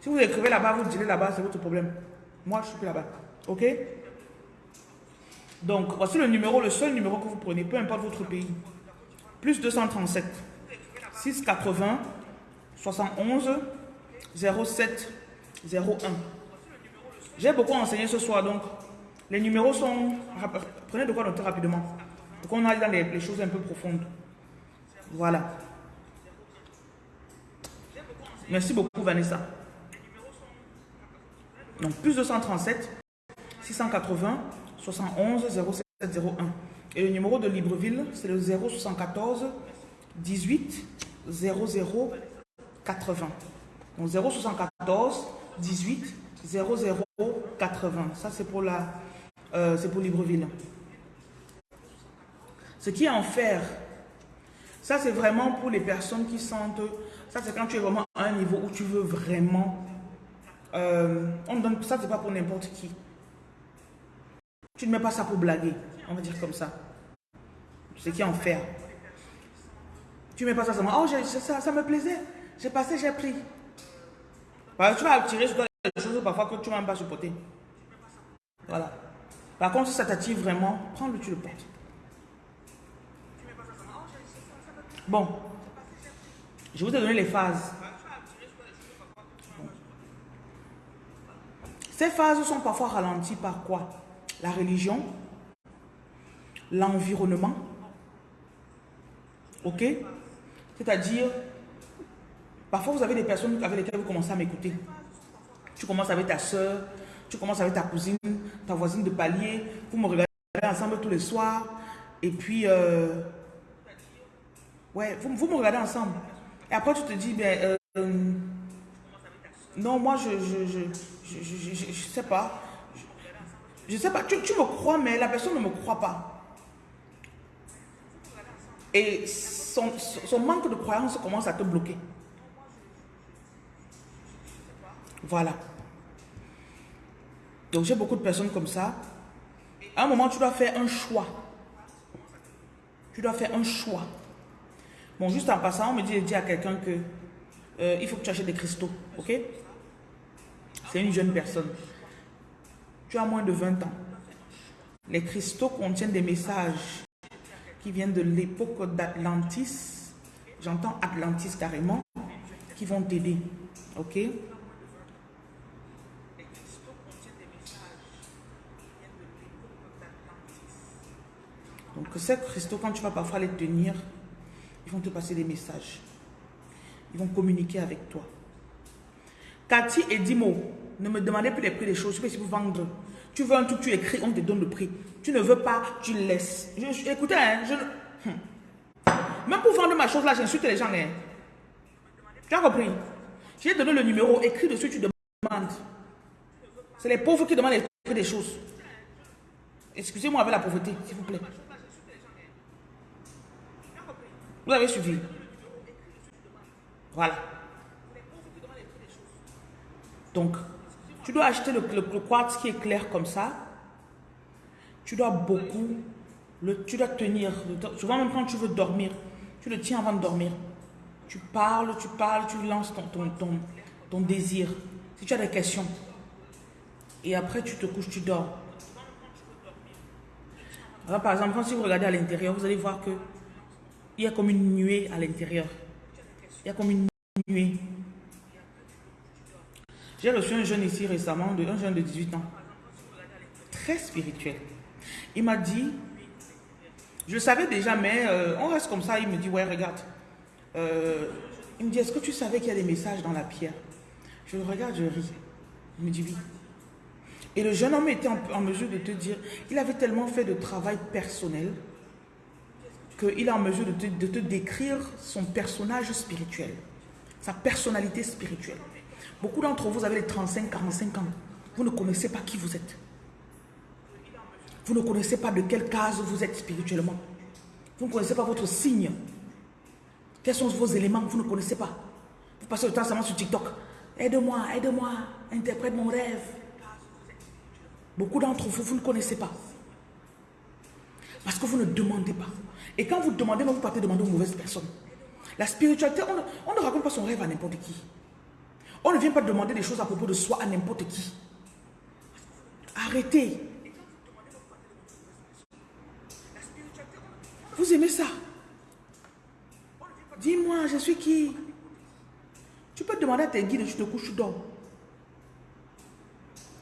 Si vous écrivez là-bas, vous direz là-bas, c'est votre problème. Moi, je suis plus là-bas. OK? Donc, voici le numéro, le seul numéro que vous prenez, peu importe votre pays. Plus 237 680 71 07 01. J'ai beaucoup enseigné ce soir, donc les numéros sont... Prenez de quoi noter rapidement. Donc on aille dans les, choses un peu profondes. Voilà. Merci beaucoup Vanessa. Donc plus 237 680 71 0701. Et le numéro de Libreville, c'est le 074 18 00 80. Donc 074 18 00 80. Ça c'est pour la euh, c'est pour Libreville. Ce qui est en fer, ça c'est vraiment pour les personnes qui sentent, ça c'est quand tu es vraiment à un niveau où tu veux vraiment, euh, on donne, ça c'est pas pour n'importe qui. Tu ne mets pas ça pour blaguer, on va dire comme ça. Ce qui est en fer. Tu ne mets pas ça seulement, oh ça, ça me plaisait, j'ai passé, j'ai pris. tu vas tirer sur toi des choses parfois que tu ne vas même pas supporter. Voilà. Par contre, si ça t'attire vraiment, prends-le, tu le portes. Bon. Je vous ai donné les phases. Ces phases sont parfois ralenties par quoi? La religion, l'environnement, ok? C'est-à-dire, parfois vous avez des personnes avec lesquelles vous commencez à m'écouter. Tu commences avec ta soeur, tu commences avec ta cousine, ta voisine de palier, vous me regardez ensemble tous les soirs, et puis... Euh, Ouais, vous, vous, me regardez ensemble. Et après, tu te dis, ben, euh, non, moi, je je, je, je, je, sais pas. Je, sais pas. Tu, tu, me crois, mais la personne ne me croit pas. Et son, son manque de croyance commence à te bloquer. Voilà. Donc, j'ai beaucoup de personnes comme ça. À un moment, tu dois faire un choix. Tu dois faire un choix. Bon, juste en passant, on me dit, à quelqu'un que euh, il faut que tu achètes des cristaux, ok? C'est une jeune personne. Tu as moins de 20 ans. Les cristaux contiennent des messages qui viennent de l'époque d'Atlantis. J'entends Atlantis carrément, qui vont t'aider, ok? Donc ces cristaux, quand tu vas parfois les tenir, ils vont te passer des messages. Ils vont communiquer avec toi. Cathy et Dimo, ne me demandez plus les prix des choses. Je peux vous vendre. Tu veux un truc, tu écris, on te donne le prix. Tu ne veux pas, tu laisses. écoutez, hein, hum. même pour vendre ma chose là, j'insulte les gens. Hein. Tu as compris? J'ai donné le numéro, écris dessus, tu demandes. C'est les pauvres qui demandent les prix des choses. Excusez-moi avec la pauvreté, s'il vous plaît. Vous avez suivi Voilà. Donc, tu dois acheter le, quartz qui est clair comme ça. Tu dois beaucoup, le, tu dois tenir. Souvent même quand tu veux dormir, tu le tiens avant de dormir. Tu parles, tu parles, tu lances ton, ton, ton désir. Si tu as des questions. Et après, tu te couches, tu dors. Alors, par exemple, si vous regardez à l'intérieur, vous allez voir que il y a comme une nuée à l'intérieur. Il y a comme une nuée. J'ai reçu un jeune ici récemment, un jeune de 18 ans, très spirituel. Il m'a dit, je savais déjà, mais euh, on reste comme ça. Il me dit, ouais, regarde. Euh, il me dit, est-ce que tu savais qu'il y a des messages dans la pierre? Je le regarde, je ris. Il me dit, oui. Et le jeune homme était en, mesure de te dire, il avait tellement fait de travail personnel qu'il est en mesure de te, décrire son personnage spirituel, sa personnalité spirituelle. Beaucoup d'entre vous avez les 35, 45 ans. Vous ne connaissez pas qui vous êtes. Vous ne connaissez pas de quelle case vous êtes spirituellement. Vous ne connaissez pas votre signe. Quels sont vos éléments Vous ne connaissez pas? Vous passez le temps seulement sur TikTok. Aide-moi, aide-moi, interprète mon rêve. Beaucoup d'entre vous, vous ne connaissez pas. Parce que vous ne demandez pas. Et quand vous demandez, vous partez demander aux mauvaises personnes. La spiritualité, on ne raconte pas son rêve à n'importe qui. On ne vient pas demander des choses à propos de soi à n'importe qui. Arrêtez. Vous aimez ça? Dis-moi, je suis qui? Tu peux demander à tes guides, tu te couches, tu dors.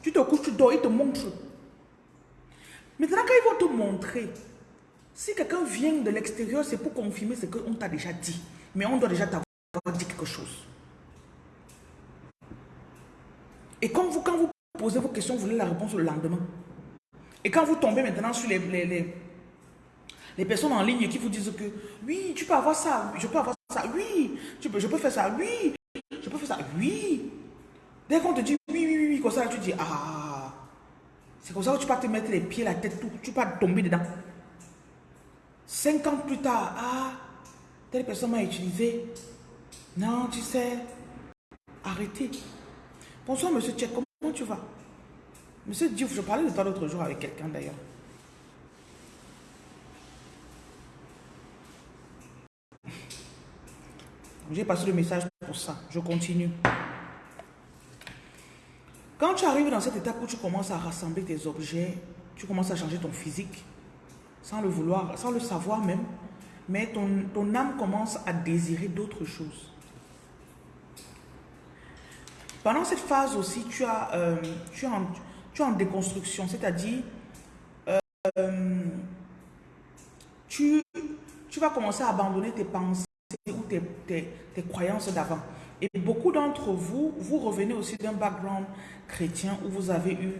Tu te couches, tu dors, ils te montrent. Maintenant, quand ils vont te montrer, si quelqu'un vient de l'extérieur, c'est pour confirmer ce qu'on t'a déjà dit. Mais on doit déjà t'avoir dit quelque chose. Et quand vous, quand vous posez vos questions, vous voulez la réponse le lendemain. Et quand vous tombez maintenant sur les, les, les, personnes en ligne qui vous disent que oui, tu peux avoir ça, je peux avoir ça, oui, tu peux, je peux faire ça, oui, je peux faire ça, oui. Dès qu'on te dit oui, oui, oui, comme ça, tu dis ah, c'est comme ça que tu vas te mettre les pieds, la tête, tout, tu vas tomber dedans. Cinq ans plus tard, ah, telle personne m'a utilisé. Non, tu sais, arrêtez. Bonsoir, monsieur Tchèque, comment tu vas? Monsieur Diouf, je parlais de toi l'autre jour avec quelqu'un d'ailleurs. J'ai passé le message pour ça. Je continue. Quand tu arrives dans cette étape où tu commences à rassembler tes objets, tu commences à changer ton physique, sans le vouloir, sans le savoir même, mais ton, ton âme commence à désirer d'autres choses. Pendant cette phase aussi, tu, as, euh, tu, es, en, tu en déconstruction, c'est-à-dire euh, tu, tu vas commencer à abandonner tes pensées ou tes, tes, croyances d'avant. Et beaucoup d'entre vous, vous revenez aussi d'un background chrétien où vous avez eu,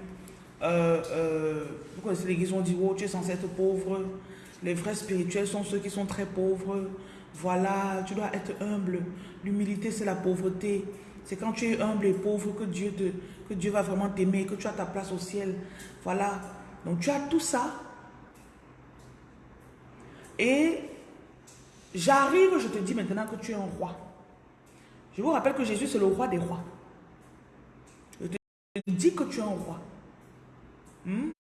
euh, vous connaissez l'église, on dit, oh, tu es censé être pauvre, les vrais spirituels sont ceux qui sont très pauvres, voilà, tu dois être humble, l'humilité c'est la pauvreté, c'est quand tu es humble et pauvre que Dieu, te, que Dieu va vraiment t'aimer, que tu as ta place au ciel. Voilà. Donc tu as tout ça. Et j'arrive, je te dis maintenant que tu es un roi. Je vous rappelle que Jésus, c'est le roi des rois. Je te dis que tu es un roi. Hmm?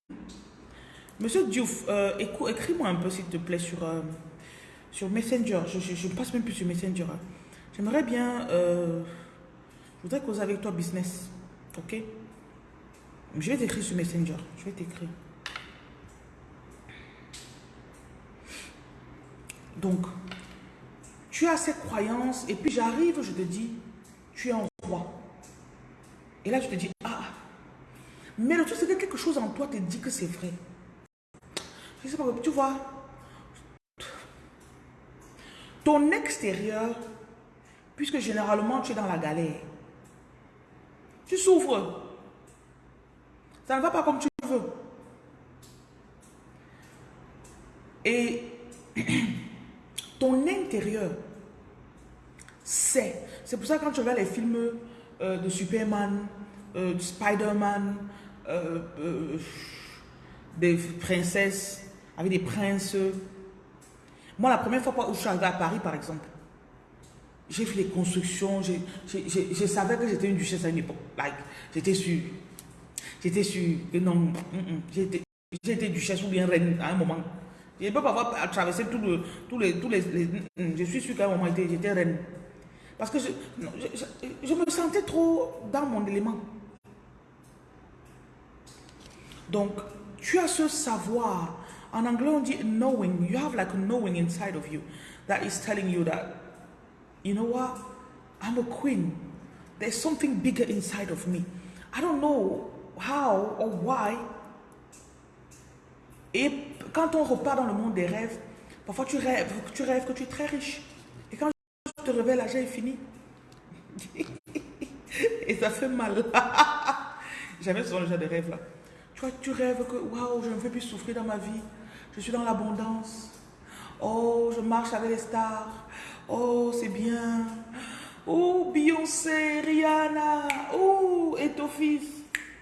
Monsieur Diouf, euh, écris-moi un peu s'il te plaît sur, euh, sur Messenger. Je passe même plus sur Messenger. J'aimerais bien... Euh, je voudrais causer avec toi business. Ok? Je vais t'écrire sur Messenger. Je vais t'écrire. Donc, tu as cette croyance et puis j'arrive, je te dis, tu es un roi. Et là, je te dis, mais le truc, c'est que quelque chose en toi te dit que c'est vrai. Je sais pas, tu vois, ton extérieur, puisque généralement tu es dans la galère, tu souffres. Ça ne va pas comme tu veux. Et ton intérieur c'est. C'est pour ça que quand tu vois les films euh, de Superman, euh, de Spider-Man, euh, des princesses avec des princes. Moi, la première fois où je suis à Paris, par exemple, j'ai fait les constructions, je savais que j'étais une duchesse à une époque. Like, j'étais sûr. J'étais sûr que non, mm, mm, j'étais duchesse ou bien reine à un moment. Je peux pas avoir traversé tout le, tous les... Tous les, mm, je suis sûr qu'à un moment, j'étais reine. Parce que je, me sentais trop dans mon élément. Donc, tu as ce savoir. En anglais, on dit knowing. You have like knowing inside of you. that is telling you that, you know what, I'm a queen. There's something bigger inside of me. I don't know how or why. Et quand on repart dans le monde des rêves, parfois tu rêves, que tu es très riche. Et quand tu te réveilles, l'argent est fini. Et ça fait mal. Jamais ce genre de rêve là. Tu tu rêves que, waouh, je ne veux plus souffrir dans ma vie. Je suis dans l'abondance. Oh, je marche avec les stars. Oh, c'est bien. Oh, Beyoncé, Rihanna. Oh, et ton fils,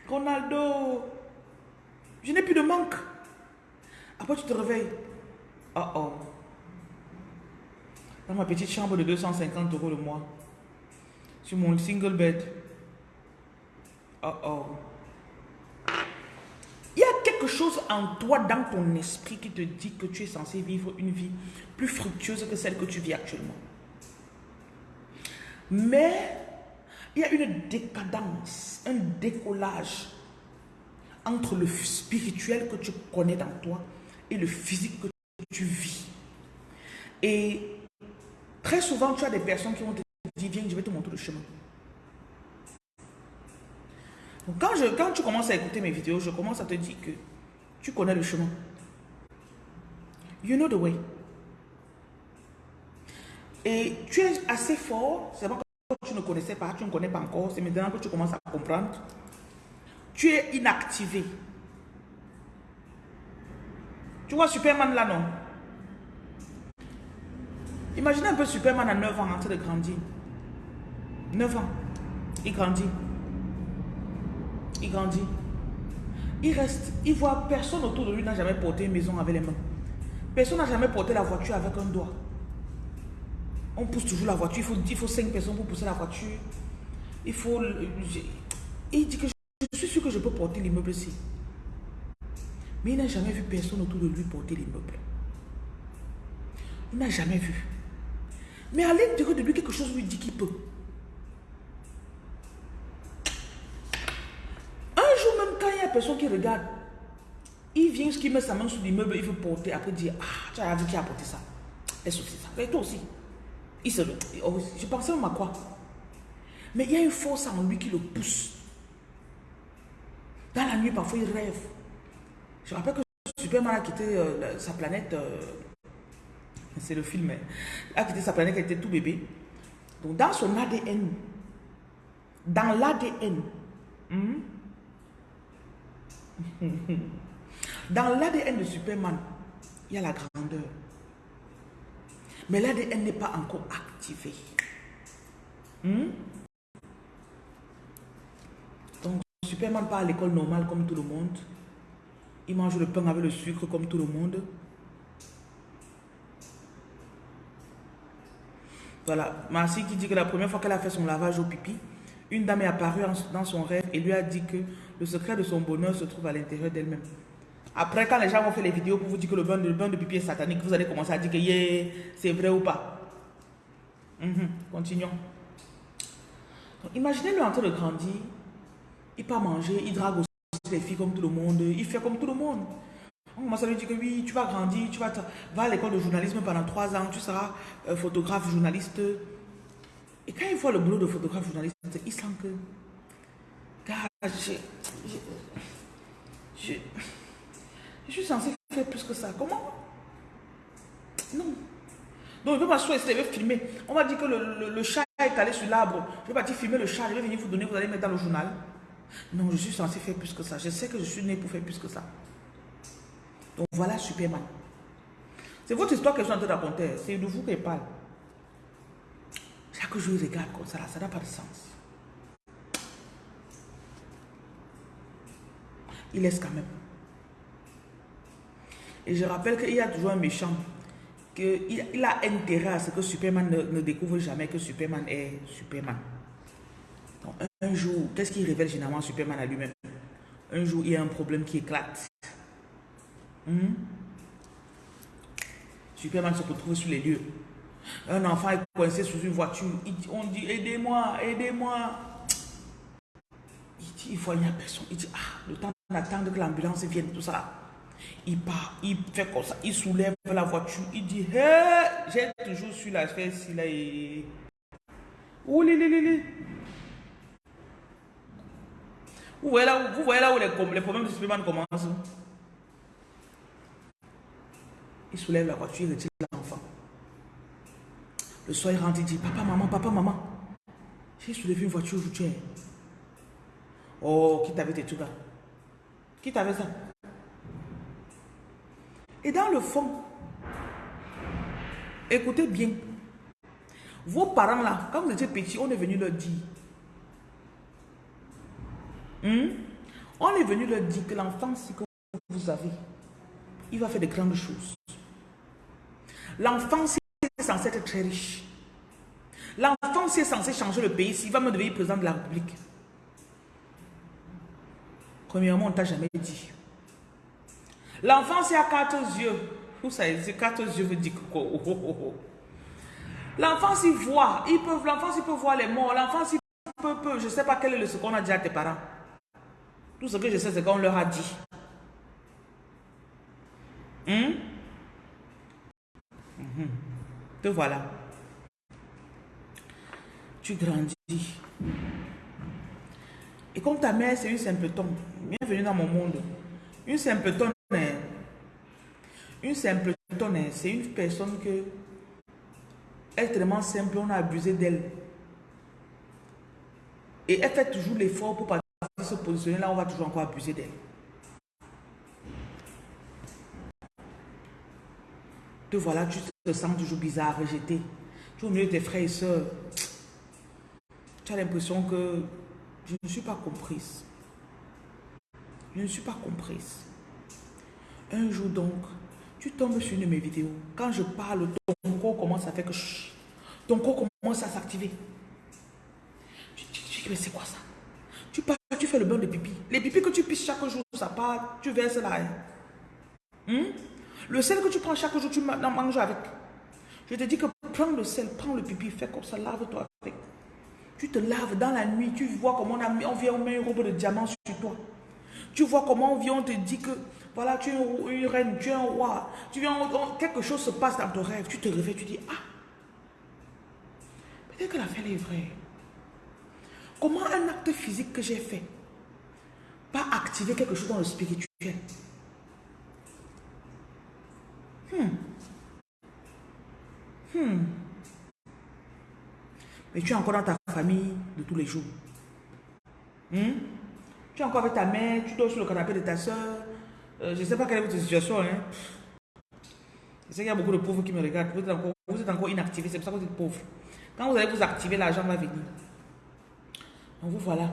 Ronaldo. Je n'ai plus de manque. Après, tu te réveilles. Oh oh. Dans ma petite chambre de 250 euros le mois. Sur mon single bed. Oh oh. Quelque chose en toi, dans ton esprit, qui te dit que tu es censé vivre une vie plus fructueuse que celle que tu vis actuellement. Mais il y a une décadence, un décollage entre le spirituel que tu connais dans toi et le physique que tu vis. Et très souvent, tu as des personnes qui vont te dire, viens, je vais te montrer le chemin. Quand, je, quand tu commences à écouter mes vidéos, je commence à te dire que tu connais le chemin. You know the way. Et tu es assez fort, c'est que tu ne connaissais pas, tu ne connais pas encore, c'est maintenant que tu commences à comprendre. Tu es inactivé. Tu vois Superman là, non? Imaginez un peu Superman à 9 ans en train de grandir. 9 ans. Il grandit. Il grandit. Il reste, il voit personne autour de lui n'a jamais porté une maison avec les mains. Personne n'a jamais porté la voiture avec un doigt. On pousse toujours la voiture. Il faut, il 5 personnes pour pousser la voiture. Il faut... Il dit que je suis sûr que je peux porter l'immeuble ici. Mais il n'a jamais vu personne autour de lui porter l'immeuble. Il n'a jamais vu. Mais à l'intérieur de lui, quelque chose lui dit qu'il peut. Un jour même, quand il y a personne qui regarde, il vient, qui met sa main sur l'immeuble, il veut porter, après dire, ah, tu as vu qui a porté ça? Que c'est ça? Et toi aussi. Il se, oh, je pensais même à quoi? Mais il y a une force en lui qui le pousse. Dans la nuit, parfois, il rêve. Je rappelle que Superman a quitté euh, sa planète. Euh, c'est le film. Hein. a quitté sa planète, elle était tout bébé. Donc, dans son ADN, dans l'ADN, hmm, dans l'ADN de Superman, il y a la grandeur. Mais l'ADN n'est pas encore activé. Hmm? Donc, Superman part à l'école normale comme tout le monde. Il mange le pain avec le sucre comme tout le monde. Voilà, Marcy qui dit que la première fois qu'elle a fait son lavage au pipi, une dame est apparue dans son rêve et lui a dit que le secret de son bonheur se trouve à l'intérieur d'elle-même. Après, quand les gens vont faire les vidéos pour vous dire que le bain de, bain de pipi est satanique, vous allez commencer à dire que c'est vrai ou pas? Mhm, continuons. Imaginez-le en train de grandir. Il pas manger, il drague aussi les filles comme tout le monde, il fait comme tout le monde. On commence à lui dire que oui, tu vas grandir, tu vas, va à l'école de journalisme pendant trois ans, tu seras euh, photographe, journaliste. Et quand il voit le boulot de photographe, journaliste, il sent que, gars, je, je, je, suis censé faire plus que ça. Comment? Non. Donc, je vais m'asseoir et je vais filmer. On m'a dit que le, le, chat est allé sur l'arbre. Je vais partir filmer le chat, je vais venir vous donner, vous allez mettre dans le journal. Non, je suis censé faire plus que ça. Je sais que je suis né pour faire plus que ça. Donc voilà Superman. C'est votre histoire que je suis en train de raconter. C'est de vous qu'elle parle. Chaque jour, je regarde comme ça, ça n'a pas de sens. Il laisse quand même. Et je rappelle qu'il y a toujours un méchant. qu'il il a intérêt à ce que Superman ne découvre jamais que Superman est Superman un jour, qu'est-ce qui révèle généralement Superman à lui-même? Un jour, il y a un problème qui éclate. Hmm? Superman se retrouve sur les lieux. Un enfant est coincé sous une voiture. on dit, aidez-moi, aidez-moi. Il dit, il voit, il n'y a personne. Il dit, ah, le temps d'attendre que l'ambulance vienne, tout ça. Il part, il fait comme ça, il soulève la voiture, il dit Hé, j'ai toujours su la li, li, li, Vous voyez là, vous voyez là où les, les problèmes de Superman commencent Il soulève la voiture, il retire l'enfant. Le soir, il rentre, il dit Papa, maman, papa, maman, j'ai soulevé une voiture aujourd'hui. Oh, qui t'avait tes trucs là? Qui t'avait ça? Et dans le fond, écoutez bien, vos parents là, quand vous étiez petits, on est venu leur dire. Hmm? On est venu leur dire que l'enfant que vous avez, il va faire de grandes choses. L'enfant censé être très riche. L'enfant est censé changer le pays s'il va me devenir président de la République. Premièrement, on ne t'a jamais dit. L'enfant, c'est à quatre yeux. Vous savez, quatre yeux veut dire oh, L'enfant, s'il voit, il peut, l'enfant, s'il peut voir les morts. L'enfant, s'il peut, peut, je ne sais pas quel est ce qu'on a dit à tes parents. Tout ce que je sais, c'est qu'on leur a dit. Hum? Voilà. Tu grandis. Et comme ta mère, c'est une simpleton, bienvenue dans mon monde. Une simpleton, une simpleton, c'est une personne que elle est tellement simple, on a abusé d'elle. Et elle fait toujours l'effort pour se positionner là, on va toujours encore abuser d'elle. Te voilà, tu te sens toujours bizarre, rejeté. Tu es au milieu de tes frères et soeurs. Tu as l'impression que je ne suis pas comprise. Je ne suis pas comprise. Un jour donc, tu tombes sur une de mes vidéos. Quand je parle, ton corps commence à faire que... ton corps commence à s'activer. Tu dis, mais c'est quoi ça? Tu parles, tu fais le bain de pipi. Les pipis que tu pisses chaque jour, ça part, tu verses là. Hmm? Le sel que tu prends chaque jour, tu manges avec. Je te dis que prends le sel, prends le pipi, fais comme ça, lave-toi avec. Tu te laves dans la nuit, tu vois comment on, vient, on met une robe de diamant sur toi. Tu vois comment on vient, on te dit que voilà, tu es une reine, tu es un roi. Tu viens, quelque chose se passe dans ton rêve. Tu te réveilles, tu dis, ah, peut-être que la fête est vraie. Comment un acte physique que j'ai fait pas activer quelque chose dans le spirituel? Hmm. Hmm. Mais tu es encore dans ta famille de tous les jours. Hmm? Tu es encore avec ta mère, tu dors sur le canapé de ta soeur. Euh, je ne sais pas quelle est votre situation. Hein? Je sais qu'il y a beaucoup de pauvres qui me regardent. Vous êtes encore, vous êtes encore inactivé, c'est pour ça que vous êtes pauvre. Quand vous allez vous activer, l'argent va venir. Donc vous voilà.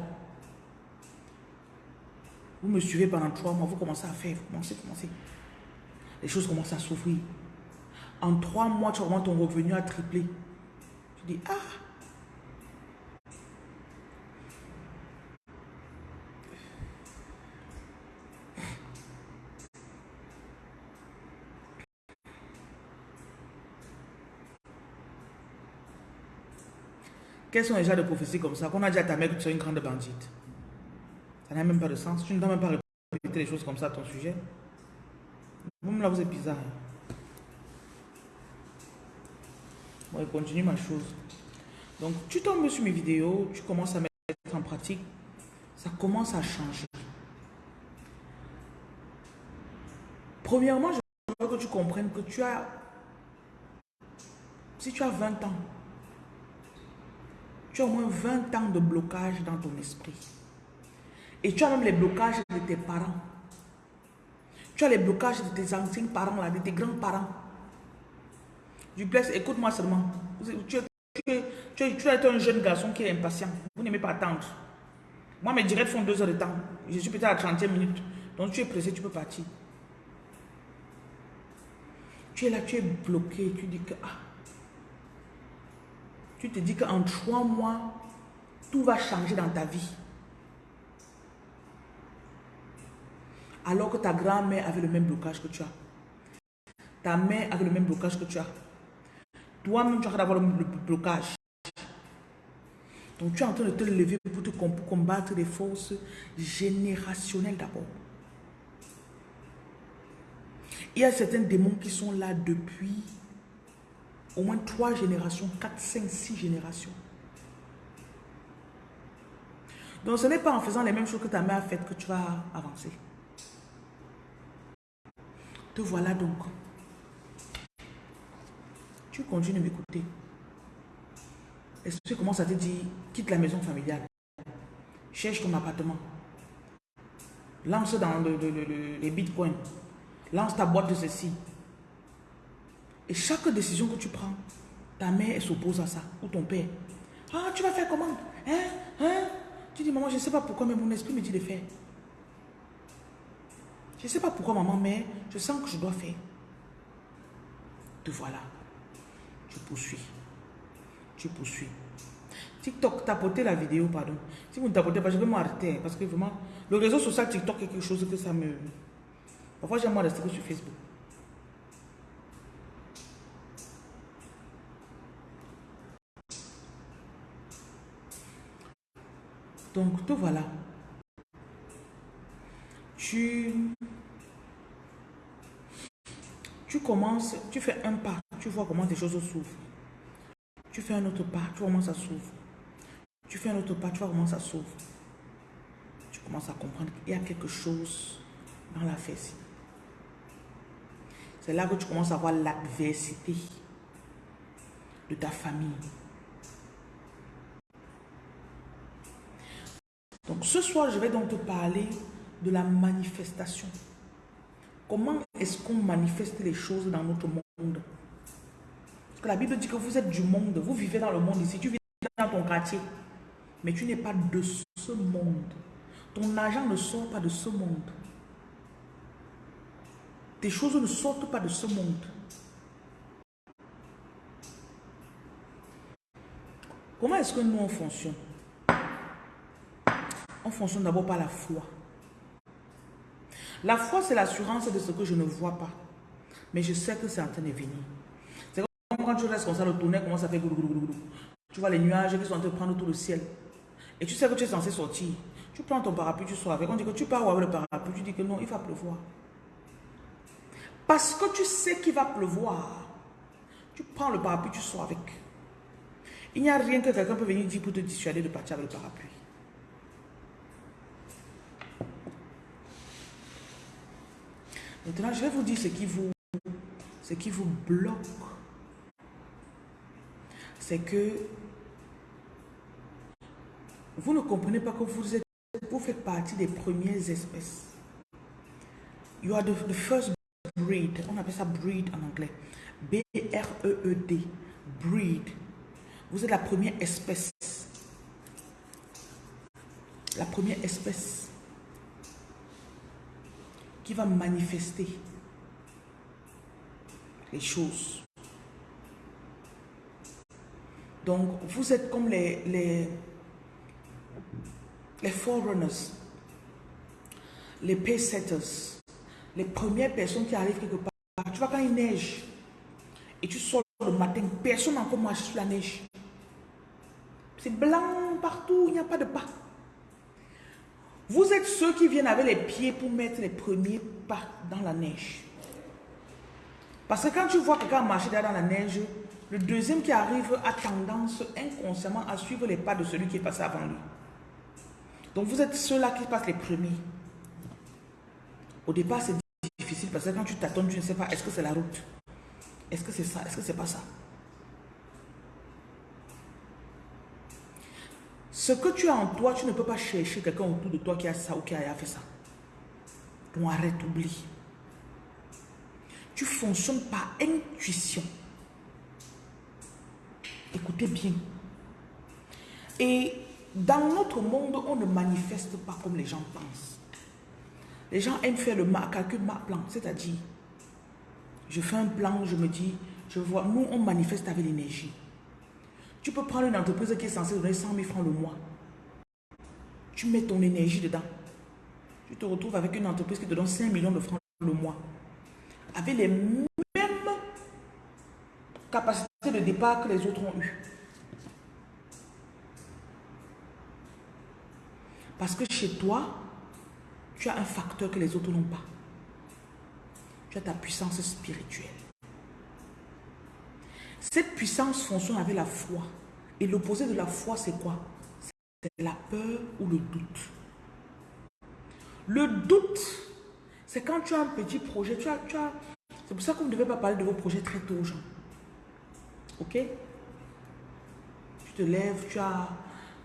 Vous me suivez pendant trois mois, vous commencez à faire, vous commencez, commencez. Les choses commencent à s'ouvrir. En trois mois, tu vois ton revenu a triplé. Tu dis, ah, Quels sont les gens de prophéties comme ça? Qu'on a dit à ta mère que tu es une grande bandite. Ça n'a même pas de sens. Tu ne dois même pas répéter les choses comme ça à ton sujet. Vous là, vous bizarre. Bon, je continue ma chose. Donc, tu tombes sur mes vidéos, tu commences à mettre en pratique. Ça commence à changer. Premièrement, je veux que tu comprennes que tu as... Si tu as 20 ans, tu as au moins 20 ans de blocage dans ton esprit. Et tu as même les blocages de tes parents. Tu as les blocages de tes anciens parents, là, de tes grands-parents. Duplex, écoute-moi seulement. Tu, tu, es un jeune garçon qui est impatient. Vous n'aimez pas attendre. Moi, mes directs font deux heures de temps. Je suis peut-être à 30 minutes. Donc, tu es pressé, tu peux partir. Tu es là, tu es bloqué. Tu dis que, ah, tu te dis qu'en trois mois, tout va changer dans ta vie. Alors que ta grand-mère avait le même blocage que tu as. Ta mère avait le même blocage que tu as. Toi-même, tu as d'avoir le blocage. Donc, tu es en train de te lever pour, te, combattre les forces générationnelles d'abord. Il y a certains démons qui sont là depuis au moins trois générations, quatre, cinq, six générations. Donc ce n'est pas en faisant les mêmes choses que ta mère a faites que tu vas avancer. Te voilà donc. Tu continues de m'écouter. L'esprit commence à te dire, quitte la maison familiale. Cherche ton appartement. Lance dans les bitcoins. Lance ta boîte de ceci. Et chaque décision que tu prends, ta mère s'oppose à ça, ou ton père. Ah, tu vas faire comment? Hein? Hein? Tu dis, maman, je ne sais pas pourquoi, mais mon esprit me dit de faire. Je ne sais pas pourquoi, maman, mais je sens que je dois faire. Te voilà. Tu poursuis. Tu poursuis. TikTok, tapoter la vidéo, pardon. Si vous ne tapotez pas, je vais m'arrêter. Parce que vraiment, le réseau social TikTok est quelque chose que ça me... Parfois, j'aime rester sur Facebook. Donc, te voilà. Tu, tu commences, tu fais un pas, tu vois comment tes choses s'ouvrent. Tu fais un autre pas, tu vois comment ça s'ouvre. Tu fais un autre pas, tu vois comment ça s'ouvre. Tu commences à comprendre qu'il y a quelque chose dans la fesse. C'est là que tu commences à voir l'adversité de ta famille. Donc ce soir, je vais donc te parler de la manifestation. Comment est-ce qu'on manifeste les choses dans notre monde? Parce que la Bible dit que vous êtes du monde, vous vivez dans le monde ici, tu vis dans ton quartier, mais tu n'es pas de ce monde. Ton argent ne sort pas de ce monde. Tes choses ne sortent pas de ce monde. Comment est-ce que nous on fonctionne? On fonctionne d'abord par la foi. La foi, c'est l'assurance de ce que je ne vois pas. Mais je sais que c'est en train de venir. C'est comme quand tu restes comme ça, le tonnerre commence à faire Tu vois les nuages qui sont en train de prendre tout le ciel. Et tu sais que tu es censé sortir. Tu prends ton parapluie, tu sors avec. On dit que tu pars avec le parapluie? Tu dis que non, il va pleuvoir. Parce que tu sais qu'il va pleuvoir. Tu prends le parapluie, tu sors avec. Il n'y a rien que quelqu'un peut venir dire pour te dissuader de partir avec le parapluie. Maintenant, je vais vous dire ce qui vous, ce qui vous bloque. C'est que vous ne comprenez pas que vous, êtes, vous faites partie des premières espèces. You are the, first breed. On appelle ça breed en anglais. B-R-E-E-D. Breed. Vous êtes la première espèce. La première espèce qui va manifester les choses. Donc, vous êtes comme les, les, les forerunners, les paysetters, les premières personnes qui arrivent quelque part. Tu vois quand il neige et tu sors le matin, personne n'a encore marché sur la neige. C'est blanc partout, il n'y a pas de pas. Vous êtes ceux qui viennent avec les pieds pour mettre les premiers pas dans la neige. Parce que quand tu vois quelqu'un marcher dans la neige, le deuxième qui arrive a tendance inconsciemment à suivre les pas de celui qui est passé avant lui. Donc vous êtes ceux-là qui passent les premiers. Au départ, c'est difficile parce que quand tu t'attends, tu ne sais pas, est-ce que c'est la route? Est-ce que c'est ça? Est-ce que c'est pas ça? Ce que tu as en toi, tu ne peux pas chercher quelqu'un autour de toi qui a ça ou qui a fait ça. Donc arrête, oublie. Tu fonctionnes par intuition. Écoutez bien. Et dans notre monde, on ne manifeste pas comme les gens pensent. Les gens aiment faire le calcul ma plan, c'est-à-dire, je fais un plan, je me dis, je vois, nous on manifeste avec l'énergie. Tu peux prendre une entreprise qui est censée donner 100 000 francs le mois. Tu mets ton énergie dedans. Tu te retrouves avec une entreprise qui te donne 5 millions de francs le mois. Avec les mêmes capacités de départ que les autres ont eues. Parce que chez toi, tu as un facteur que les autres n'ont pas. tu as ta puissance spirituelle. Cette puissance fonctionne avec la foi. Et l'opposé de la foi, c'est quoi? C'est la peur ou le doute. Le doute, c'est quand tu as un petit projet, tu as, tu as, c'est pour ça que vous ne devez pas parler de vos projets très tôt aux gens. Ok? Tu te lèves, tu as,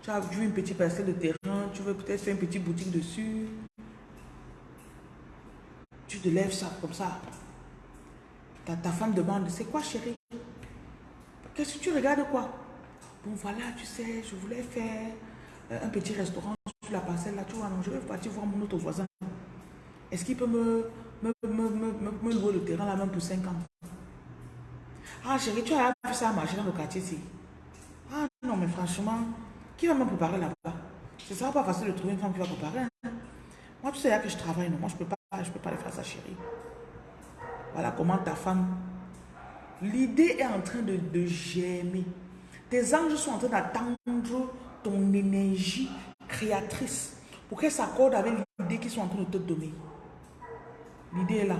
tu as vu une petite parcelle de terrain, tu veux peut-être faire une petite boutique dessus. Tu te lèves ça comme ça. Ta, ta femme demande, c'est quoi chérie? Qu'est-ce que tu regardes quoi? Bon voilà, tu sais, je voulais faire euh, un petit restaurant sur la parcelle là, tu vois, non, je vais partir voir mon autre voisin. Est-ce qu'il peut me, me, me, louer le terrain là même pour 5 ans? Ah chérie, tu as vu ça marcher dans le quartier ici. Ah non, mais franchement, qui va me préparer là-bas? Ce sera pas facile de trouver une femme qui va préparer. Hein. Moi, tu sais là que je travaille, non Moi, je peux pas, je peux pas aller faire ça, chérie. Voilà comment ta femme... L'idée est en train de, germer. Tes anges sont en train d'attendre ton énergie créatrice pour qu'elle s'accorde avec l'idée qu'ils sont en train de te donner. L'idée est là.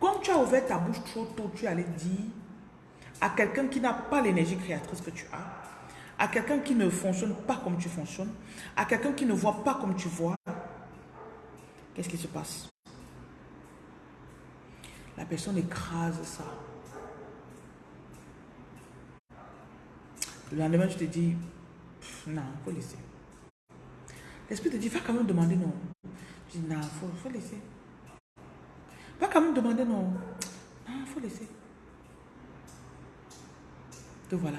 Quand tu as ouvert ta bouche trop tôt, tu allais dire à quelqu'un qui n'a pas l'énergie créatrice que tu as, à quelqu'un qui ne fonctionne pas comme tu fonctionnes, à quelqu'un qui ne voit pas comme tu vois, qu'est-ce qui se passe? La personne écrase ça. Le lendemain, tu te dis, non, il faut laisser. L'esprit te dit, va quand même demander non. Je dis, non, faut, faut laisser. Va quand même demander non. Non, faut laisser. Te voilà.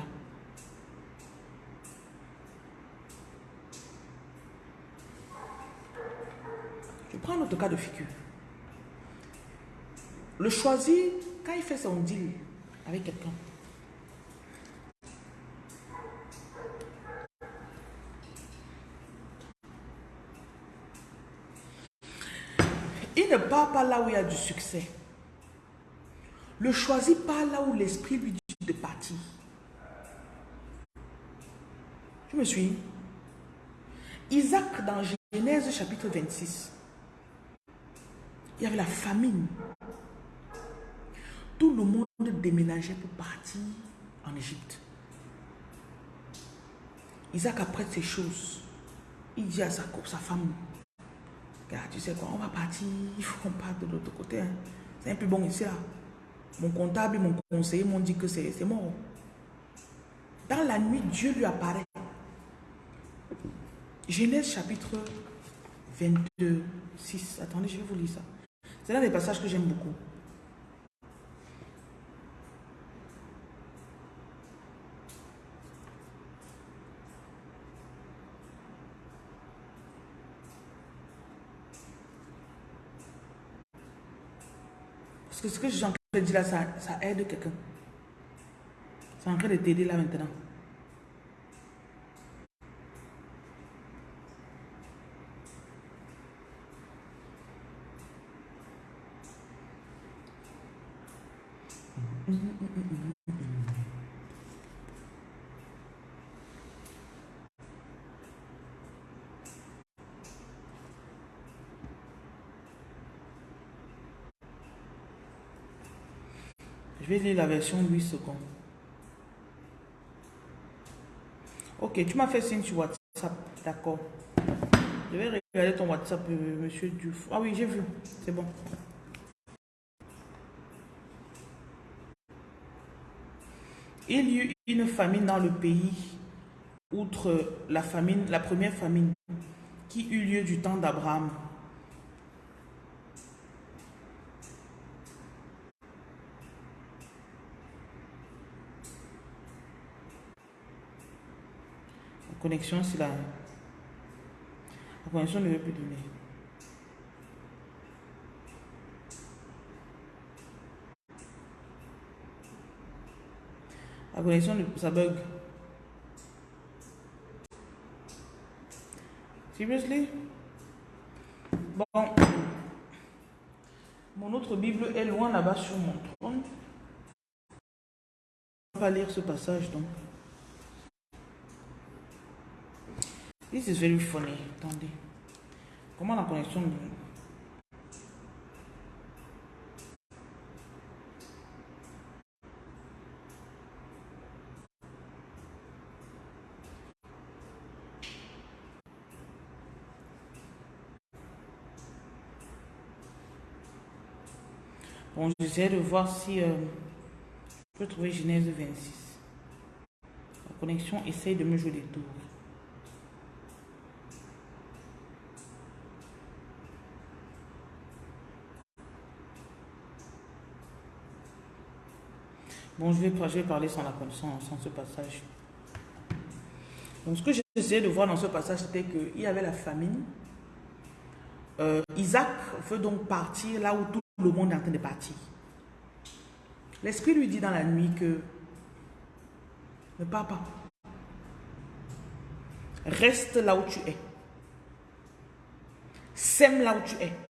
Je prends un autre cas de figure. Le choisi, quand il fait son deal avec quelqu'un, Il ne part pas là où il y a du succès. Le choisit pas là où l'esprit lui dit de partir. Tu me suis Isaac dans Genèse chapitre 26. Il y avait la famine. Tout le monde déménageait pour partir en Égypte. Isaac apprête ces choses. Il dit à sa, sa femme, tu sais quoi, on va partir, il faut qu'on parte de l'autre côté. Hein. C'est un peu bon ici là. Mon comptable et mon conseiller m'ont dit que c'est mort. Dans la nuit, Dieu lui apparaît. Genèse chapitre 22, 6. Attendez, je vais vous lire ça. C'est l'un des passages que j'aime beaucoup. Parce que ce que je suis en train de dire là, ça, aide quelqu'un. C'est en train de t'aider là maintenant. Je vais lire la version 8 secondes. Ok, tu m'as fait signe sur WhatsApp. D'accord. Je vais regarder ton WhatsApp, euh, monsieur Duf. Ah oui, j'ai vu. C'est bon. Il y eut une famine dans le pays, outre la famine, la première famine qui eut lieu du temps d'Abraham. Connexion, c'est la... La connexion ne veut plus donner. La connexion, ça bug. Seriously? Bon. Mon autre Bible est loin là-bas sur mon trône. On va lire ce passage donc. This is very funny. Attendez. Comment la connexion Bon, j'essaie de voir si euh, je peux trouver Genèse 26. La connexion essaye de me jouer des tours. Bon, je vais, je parler sans, la, sans, sans ce passage. Donc, ce que j'essayais de voir dans ce passage, c'était qu'il y avait la famine. Euh, Isaac veut donc partir là où tout le monde est en train de partir. L'Esprit lui dit dans la nuit que ne pars pas. Reste là où tu es. Sème là où tu es.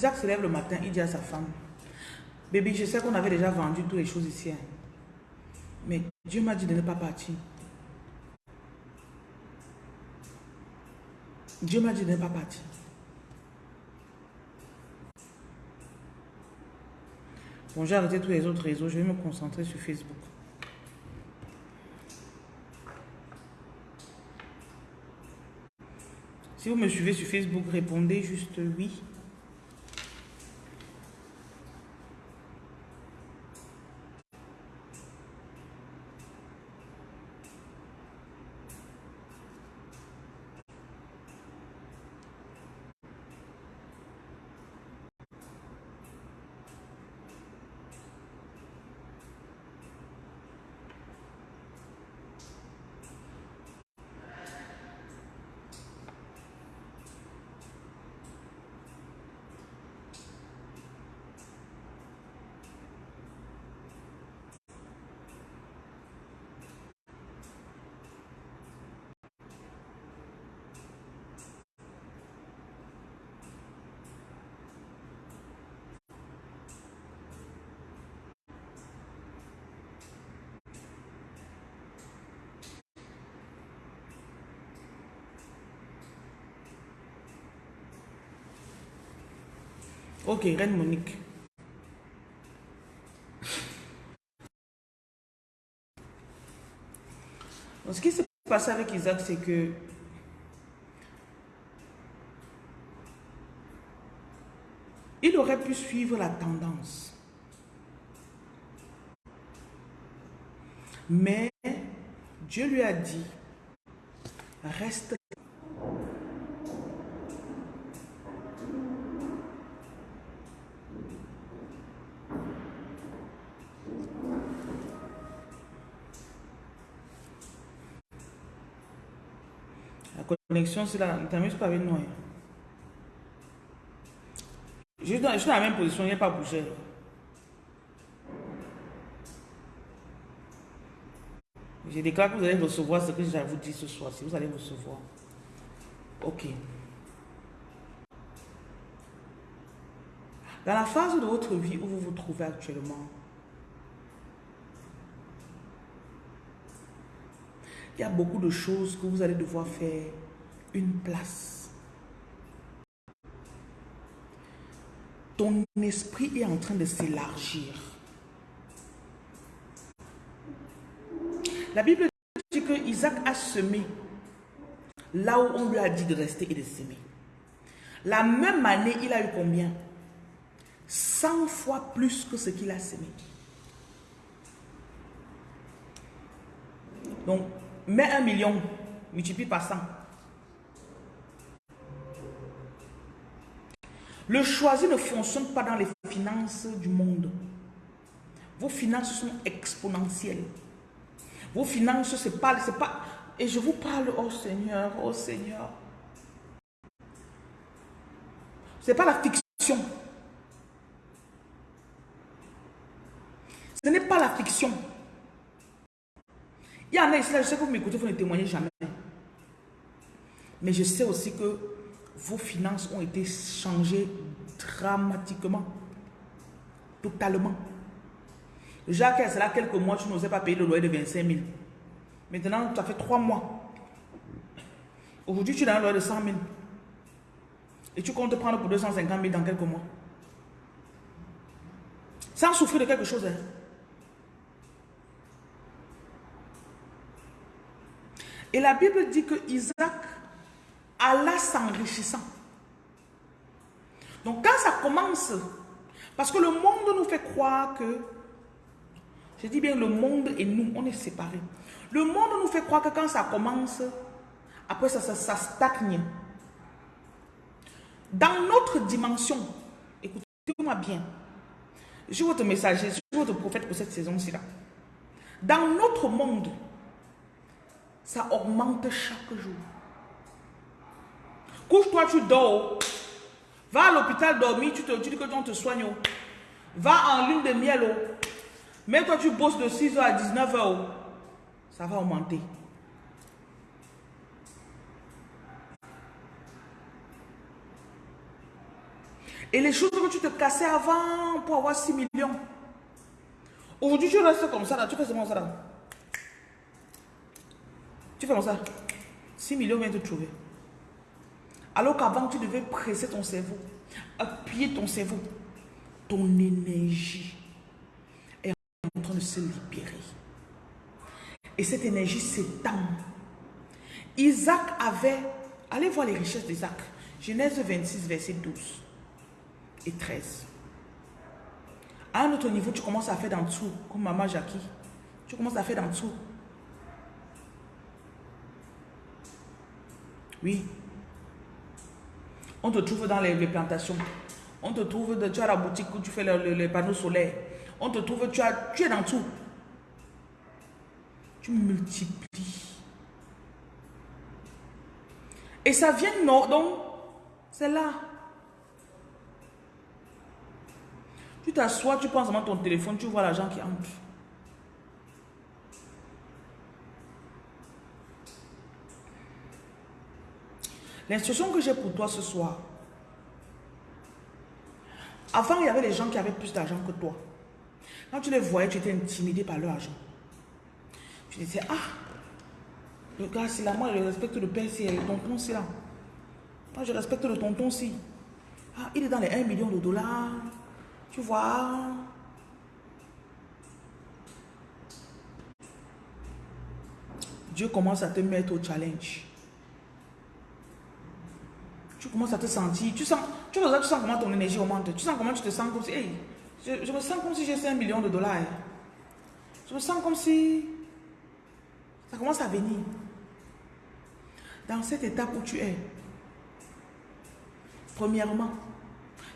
Isaac se lève le matin, il dit à sa femme, Bébé, je sais qu'on avait déjà vendu toutes les choses ici. Hein. Mais Dieu m'a dit de ne pas partir. Dieu m'a dit de ne pas partir. Bon, j'ai arrêté tous les autres réseaux. Je vais me concentrer sur Facebook. Si vous me suivez sur Facebook, répondez juste oui. Reine Monique. ce qui s'est passé avec Isaac, c'est que il aurait pu suivre la tendance. Mais Dieu lui a dit, reste connexion, c'est avec nous. Hein. Je, suis dans la même position, il n'y a pas bougé. Je déclare que vous allez recevoir ce que je vous dire ce soir. Si vous allez recevoir. Ok. Dans la phase de votre vie où vous vous trouvez actuellement, il y a beaucoup de choses que vous allez devoir faire une place. Ton esprit est en train de s'élargir. La Bible dit que Isaac a semé là où on lui a dit de rester et de s'aimer. La même année, il a eu combien? 100 fois plus que ce qu'il a semé. Donc, mets un million, multiplie par 100. Le choisi ne fonctionne pas dans les finances du monde. Vos finances sont exponentielles. Vos finances, c'est pas, c'est pas, et je vous parle, oh Seigneur, oh Seigneur. C'est pas la fiction. Ce n'est pas la fiction. Il y en a ici, je sais que vous m'écoutez, vous ne témoignez jamais. Mais je sais aussi que vos finances ont été changées dramatiquement. Totalement. Jacques, c'est là quelques mois, tu n'osais pas payer le loyer de 25 000. Maintenant, ça fait trois mois. Aujourd'hui, tu as un loyer de 100 000. Et tu comptes prendre pour 250 000 dans quelques mois. Sans souffrir de quelque chose. Hein. Et la Bible dit que Isaac alla s'enrichissant. Donc quand ça commence, parce que le monde nous fait croire que, je dis bien le monde et nous, on est séparés. Le monde nous fait croire que quand ça commence, après ça, ça, stagne. Dans notre dimension, écoutez-moi bien, je votre messager, je suis votre prophète pour cette saison-ci là. Dans notre monde, ça augmente chaque jour. Couche-toi, tu dors. Va à l'hôpital dormir, tu te dis que on te soigne. Va en lune de miel. Mais toi, tu bosses de 6h à 19h. Ça va augmenter. Et les choses que tu te cassais avant pour avoir 6 millions. Aujourd'hui, tu restes comme ça, là. tu fais seulement ça. Là. Tu fais comme ça. 6 millions viennent te trouver. Alors qu'avant, tu devais presser ton cerveau, appuyer ton cerveau. Ton énergie est en train de se libérer. Et cette énergie s'étend. Isaac avait... Allez voir les richesses d'Isaac. Genèse 26, verset 12 et 13. À un autre niveau, tu commences à faire d'en dessous, comme maman Jackie. Tu commences à faire d'en dessous. Oui. On te trouve dans les, plantations. On te trouve, de, tu as la boutique où tu fais les panneaux solaires. On te trouve, tu, as, tu es dans tout. Tu multiplies. Et ça vient, non, donc, c'est là. Tu t'assois, tu penses à ton téléphone, tu vois l'argent qui entre. L'instruction que j'ai pour toi ce soir, avant il y avait des gens qui avaient plus d'argent que toi. Quand tu les voyais, tu étais intimidé par leur argent. Tu disais, ah, le gars, c'est là, moi je respecte le père, c'est le tonton, c'est là. Moi je respecte le tonton, aussi. Ah, il est dans les 1 million de dollars. Tu vois Dieu commence à te mettre au challenge. Tu commences à te sentir, tu sens, tu, tu sens comment ton énergie augmente. Tu sens comment tu te sens comme si, hey, je, me sens comme si j'ai 5 millions de dollars. Je me sens comme si ça commence à venir. Dans cette étape où tu es, premièrement,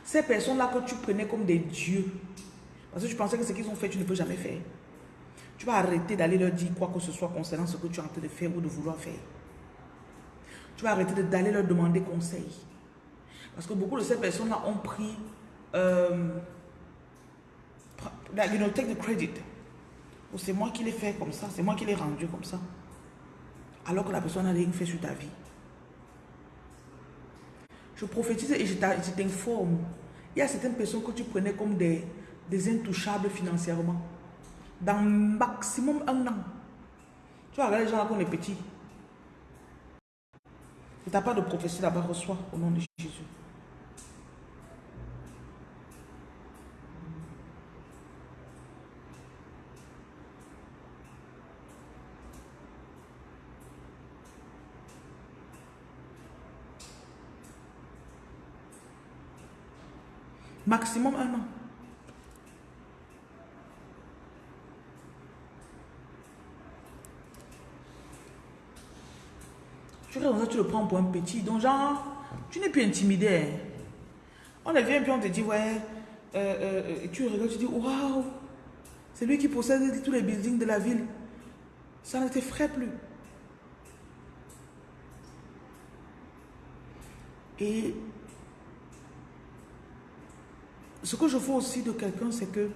ces personnes-là que tu prenais comme des dieux, parce que tu pensais que ce qu'ils ont fait, tu ne peux jamais faire. Tu vas arrêter d'aller leur dire quoi que ce soit concernant ce que tu es en train de faire ou de vouloir faire. Tu vas arrêter d'aller leur demander conseil. Parce que beaucoup de ces personnes-là ont pris, euh, take the credit. Oh, c'est moi qui l'ai fait comme ça, c'est moi qui l'ai rendu comme ça. Alors que la personne n'a rien fait sur ta vie. Je prophétise et je t'informe. Il y a certaines personnes que tu prenais comme des, intouchables financièrement. Dans maximum un an. Tu vas regarder les gens là quand on est petit. Si tu n'as pas de prophétie là-bas, reçois au nom de Jésus. Maximum un an. Tu ça, tu le prends pour un petit. Donc, genre, tu n'es plus intimidé. Hein. On vient puis on te dit, ouais, euh, euh, tu regardes, tu dis, waouh, c'est lui qui possède tous les buildings de la ville. Ça ne t'effraie plus. Et ce que je vois aussi de quelqu'un, c'est que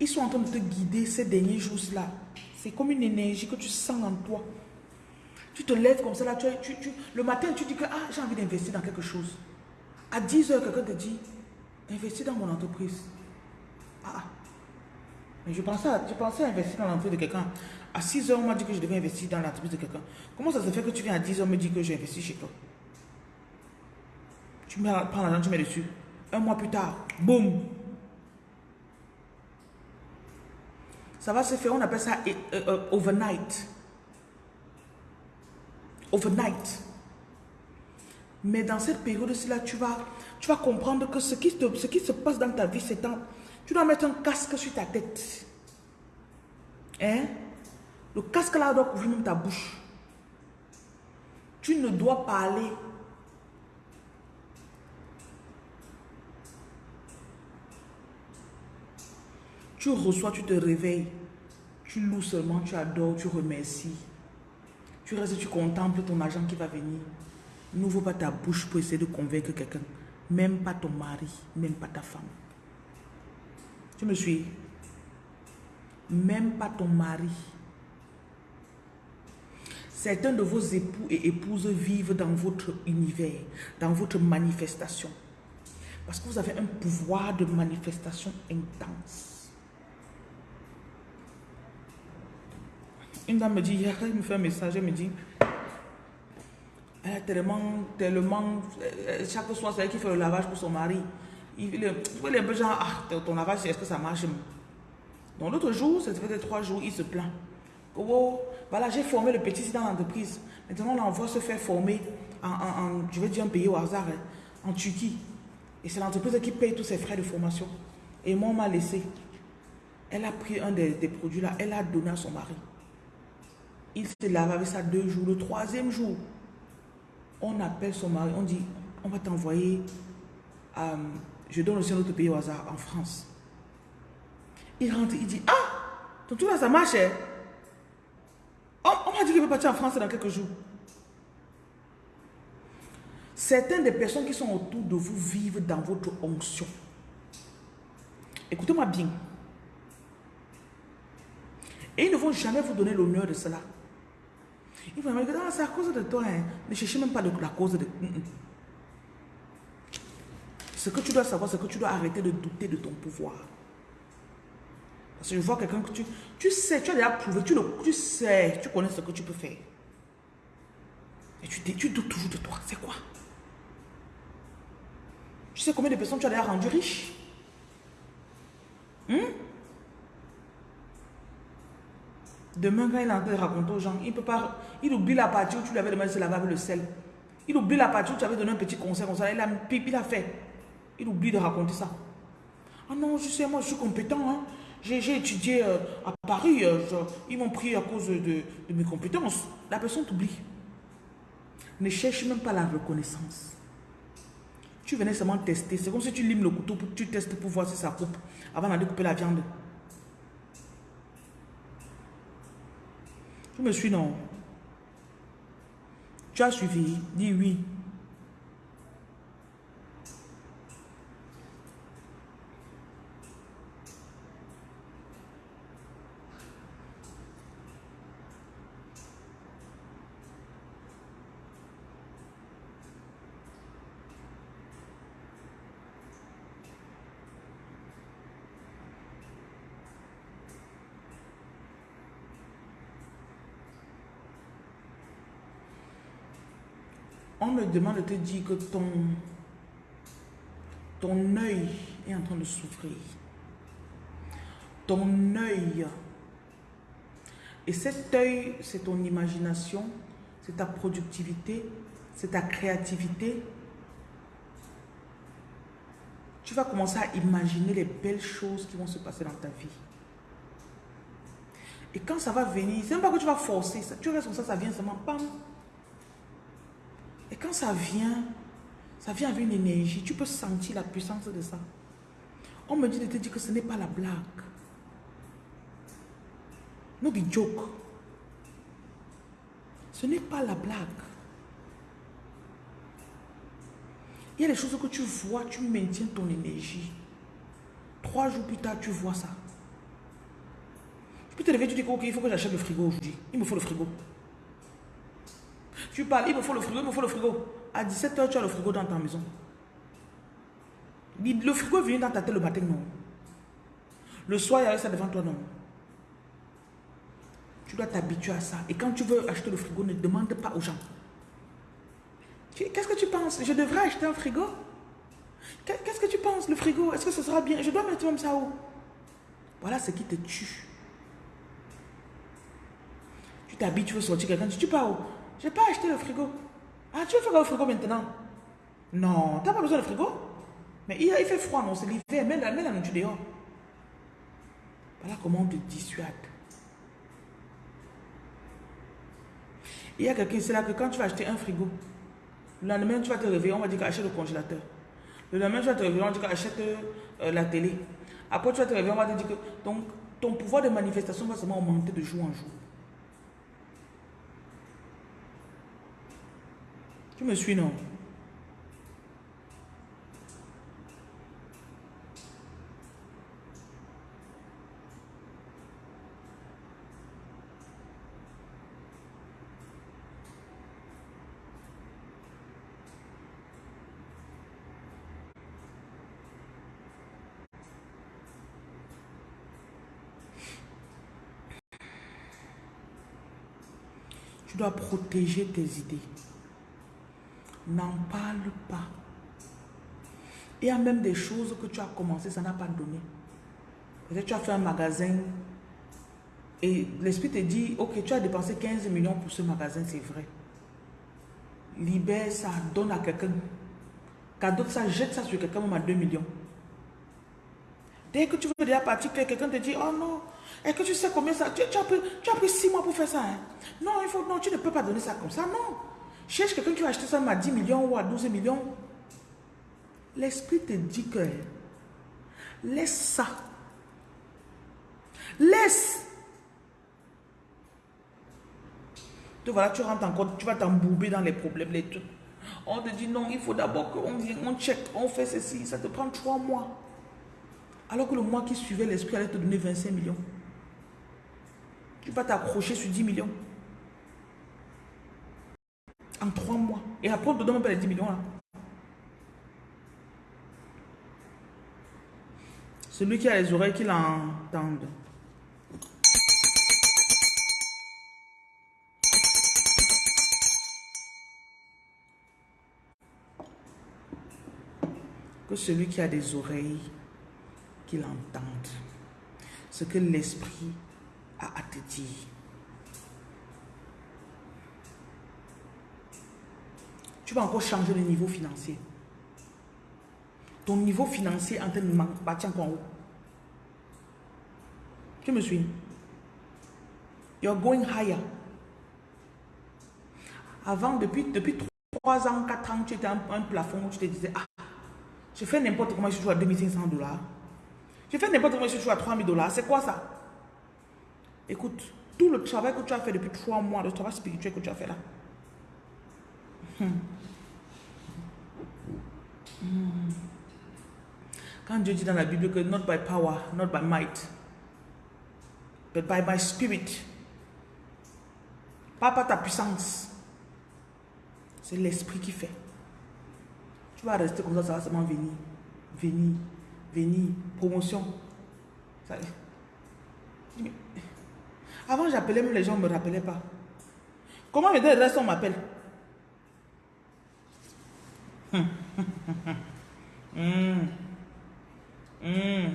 ils sont en train de te guider ces derniers jours-là. C'est comme une énergie que tu sens en toi. Tu te lèves comme ça, là, tu, le matin, tu dis que ah, j'ai envie d'investir dans quelque chose. À 10 heures, quelqu'un te dit, investis dans mon entreprise. Ah, ah. je pensais, je pensais investir dans l'entreprise de quelqu'un. À 6 heures, on m'a dit que je devais investir dans l'entreprise de quelqu'un. Comment ça se fait que tu viens à 10 heures me dire que j'ai investi chez toi? Tu prends l'argent, tu mets dessus. Un mois plus tard, boum. Ça va se faire, on appelle ça euh, euh, overnight. Overnight. Mais dans cette période-ci-là, tu vas, tu vas comprendre que ce qui, se passe dans ta vie, c'est. Tu dois mettre un casque sur ta tête. Hein? Le casque là doit couvrir même ta bouche. Tu ne dois pas aller. Tu reçois, tu te réveilles. Tu loues seulement, tu adores, tu remercies. Tu restes, tu contemples ton argent qui va venir. N'ouvre pas ta bouche pour essayer de convaincre quelqu'un. Même pas ton mari, même pas ta femme. Tu me suis? Même pas ton mari. Certains de vos époux et épouses vivent dans votre univers, dans votre manifestation. Parce que vous avez un pouvoir de manifestation intense. Une dame me dit, hier, elle me fait un message, elle me dit, elle a tellement, tellement, euh, chaque soir, c'est elle qui fait le lavage pour son mari. Il, est un peu genre, ah, ton lavage, est-ce que ça marche? Donc l'autre jour, ça fait trois jours, il se plaint. Oh, voilà, j'ai formé le petit dans l'entreprise. Maintenant, on l'envoie se faire former en, je vais dire un pays au hasard, hein, en Turquie. Et c'est l'entreprise qui paye tous ses frais de formation. Et moi, on m'a laissé. Elle a pris un des, des produits là, elle a donné à son mari. Il se lave avec ça deux jours. Le troisième jour, on appelle son mari, on dit, on va t'envoyer, euh, je donne aussi un autre pays au hasard, en France. Il rentre, il dit, ah, ton tour là, ça marche. Hein? On, m'a dit qu'il veut partir en France dans quelques jours. Certaines des personnes qui sont autour de vous vivent dans votre onction. Écoutez-moi bien. Et ils ne vont jamais vous donner l'honneur de cela. Il faut me dire, ah, c'est à cause de toi. Hein. Ne cherchez même pas la cause de... Mm, mm. Ce que tu dois savoir, c'est que tu dois arrêter de douter de ton pouvoir. Parce que je vois quelqu'un que tu, tu sais, tu as déjà prouvé, tu, le, tu sais, tu connais ce que tu peux faire. Et tu, tu doutes toujours de toi. C'est quoi? Tu sais combien de personnes tu as déjà rendu riche hmm? Demain, quand il est en train de raconter aux gens, il peut pas, il oublie la partie où tu lui avais demandé de se laver avec le sel. Il oublie la partie où tu avais donné un petit conseil comme ça. Il a, il a fait. Il oublie de raconter ça. Ah non, je sais, moi je suis compétent. Hein. J'ai étudié euh, à Paris. Euh, ils m'ont pris à cause de, mes compétences. La personne t'oublie. Ne cherche même pas la reconnaissance. Tu venais seulement tester. C'est comme si tu limes le couteau, pour, tu testes pour voir si ça coupe avant d'aller couper la viande. Tu me suis, non Tu as suivi Dis oui. On me demande de te dire que ton, ton œil est en train de souffrir. Ton œil. Et cet œil, c'est ton imagination, c'est ta productivité, c'est ta créativité. Tu vas commencer à imaginer les belles choses qui vont se passer dans ta vie. Et quand ça va venir, c'est même pas que tu vas forcer, tu restes comme ça, ça vient seulement, pam, et quand ça vient, ça vient avec une énergie. Tu peux sentir la puissance de ça. On me dit de te dire que ce n'est pas la blague. No be joke. Ce n'est pas la blague. Il y a des choses que tu vois, tu maintiens ton énergie. Trois jours plus tard, tu vois ça. Tu peux te lever, tu dis ok, il faut que j'achète le frigo aujourd'hui. Il me faut le frigo. Tu parles, il me faut le frigo, il me faut le frigo. À 17h, tu as le frigo dans ta maison. Le frigo vient dans ta tête le matin, non. Le soir, il y a ça devant toi, non. Tu dois t'habituer à ça. Et quand tu veux acheter le frigo, ne demande pas aux gens. Qu'est-ce que tu penses? Je devrais acheter un frigo? Qu'est-ce que tu penses, le frigo? Est-ce que ce sera bien? Je dois mettre même ça où? Voilà ce qui te tue. Tu t'habilles, tu veux sortir quelqu'un, tu pars où? J'ai pas acheté le frigo. Ah, tu veux faire le frigo maintenant? Non, tu n'as pas besoin de frigo. Mais il, fait froid, non, c'est l'hiver. Mets mets la nourriture dehors. Voilà comment on te dissuade. Il y a quelqu'un, c'est là que quand tu vas acheter un frigo, le lendemain, tu vas te réveiller, on va dire qu'achète le congélateur. Le lendemain, tu vas te réveiller, on va dire qu'achète euh, la télé. Après, tu vas te réveiller, on va te dire que donc, ton pouvoir de manifestation va seulement augmenter de jour en jour. Tu me suis, non? Tu dois protéger tes idées. N'en parle pas. Il y a même des choses que tu as commencé, ça n'a pas donné. Peut-être tu as fait un magasin et l'esprit te dit, ok, tu as dépensé 15 millions pour ce magasin, c'est vrai. Libère ça, donne à quelqu'un. Cadeau ça, jette ça sur quelqu'un, même à 2 millions. Dès que tu veux déjà partir, quelqu'un te dit, oh non, est-ce que tu sais combien ça, tu, as pris, tu as pris 6 mois pour faire ça. Hein? Non, il faut, non, tu ne peux pas donner ça comme ça, non. Cherche quelqu'un qui va acheter ça à 10 millions ou à 12 millions. L'esprit te dit que laisse ça. Laisse. Tu voilà, tu rentres encore, tu vas t'embourber dans les problèmes, les trucs. On te dit non, il faut d'abord qu'on vienne, on check, on fait ceci, ça te prend trois mois. Alors que le mois qui suivait, l'esprit allait te donner 25 millions. Tu vas t'accrocher sur 10 millions. En trois mois. Et après, on te donne pas les 10 millions là. Celui qui a les oreilles qui l'entendent. Que celui qui a des oreilles qui l'entendent. Ce que l'esprit a à te dire. Tu vas encore changer de niveau financier. Ton niveau financier en train de bâtir en haut. Tu me suis? You're going higher. Avant, depuis, depuis 3 ans, 4 ans, tu étais un, un plafond où tu te disais, ah, je fais n'importe comment, je suis à 2500 dollars. Je fais n'importe comment, je suis à 3000 dollars. C'est quoi ça? Écoute, tout le travail que tu as fait depuis 3 mois, le travail spirituel que tu as fait là. Quand Dieu dit dans la Bible que not by power, not by might, but by my spirit, pas par ta puissance, c'est l'esprit qui fait. Tu vas rester comme ça, ça va seulement venir, venir, venir, promotion. Avant, j'appelais, mais les gens ne me rappelaient pas. Comment me donner reste, on m'appelle Hmm. Hmm.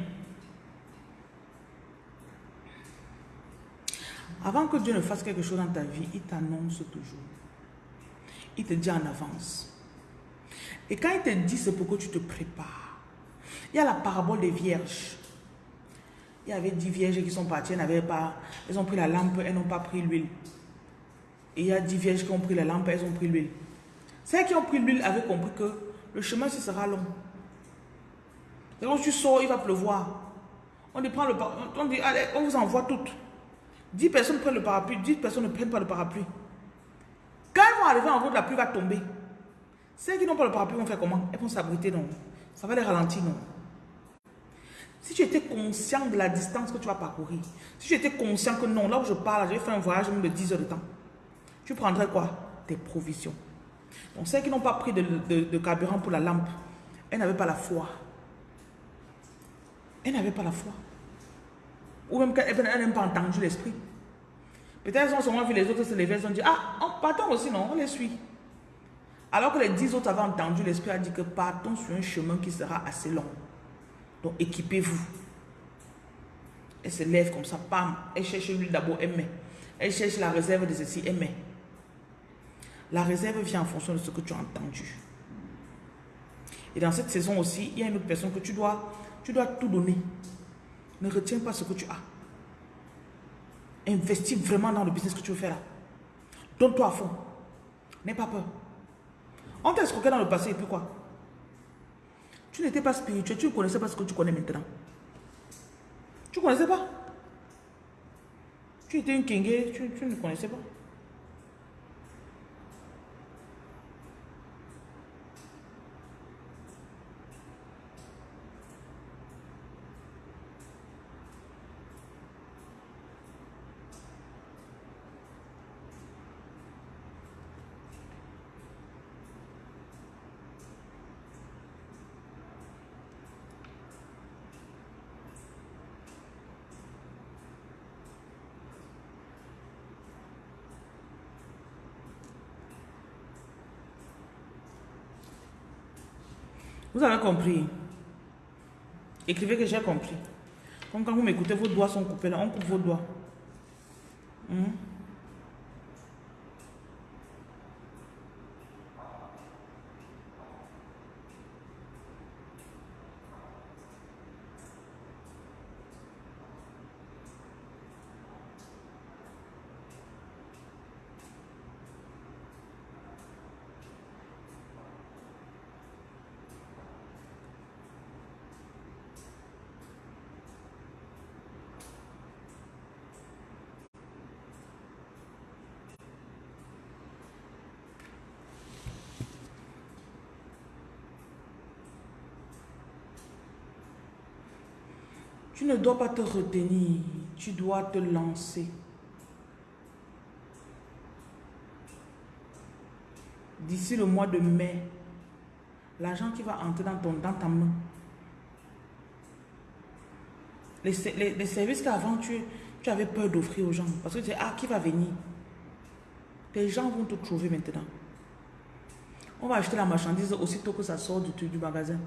Avant que Dieu ne fasse quelque chose dans ta vie, il t'annonce toujours. Il te dit en avance. Et quand il te dit, c'est pour que tu te prépares. Il y a la parabole des vierges. Il y avait dix vierges qui sont parties, elles n'avaient pas, elles ont pris la lampe, elles n'ont pas pris l'huile. Et il y a dix vierges qui ont pris la lampe, elles ont pris l'huile. Celles qui ont pris l'huile avaient compris que le chemin, ce sera long. Quand tu sors, il va pleuvoir. On prend le on dit, allez, on vous envoie toutes. 10 personnes prennent le parapluie, 10 personnes ne prennent pas le parapluie. Quand ils vont arriver en route, la pluie va tomber. Celles qui n'ont pas le parapluie vont faire comment? Elles vont s'abriter, non Ça va les ralentir, non Si tu étais conscient de la distance que tu vas parcourir, si tu étais conscient que non, là où je parle, je vais faire un voyage de 10 heures de temps, tu prendrais quoi? Tes provisions. Donc, celles qui n'ont pas pris de, carburant pour la lampe, elles n'avaient pas la foi. Elles n'avaient pas la foi. Ou même qu'elles n'ont pas entendu l'esprit. Peut-être elles ont seulement vu les autres se lever, elles ont dit, ah, partons aussi, non, on les suit. Alors que les dix autres avaient entendu, l'esprit a dit que partons sur un chemin qui sera assez long. Donc équipez-vous. Elle se lève comme ça, pam, elle cherche l'huile d'abord, elle met. Elle cherche la réserve de ceci, elle met. La réserve vient en fonction de ce que tu as entendu. Et dans cette saison aussi, il y a une autre personne que tu dois, tout donner. Ne retiens pas ce que tu as. Investis vraiment dans le business que tu veux faire là. Donne-toi à fond. N'aie pas peur. On t'a escroqué dans le passé et puis quoi? Tu n'étais pas spirituel, tu ne connaissais pas ce que tu connais maintenant. Tu ne connaissais pas? Tu étais une kingé, tu, tu ne connaissais pas. Vous avez compris Écrivez que j'ai compris. Comme quand vous m'écoutez, vos doigts sont coupés là, on coupe vos doigts. Ne dois pas te retenir, tu dois te lancer. D'ici le mois de mai, l'argent qui va entrer dans, ton, dans ta main, les, services qu'avant tu, tu avais peur d'offrir aux gens, parce que tu dis, ah, qui va venir? Les gens vont te trouver maintenant. On va acheter la marchandise aussitôt que ça sort du, du magasin.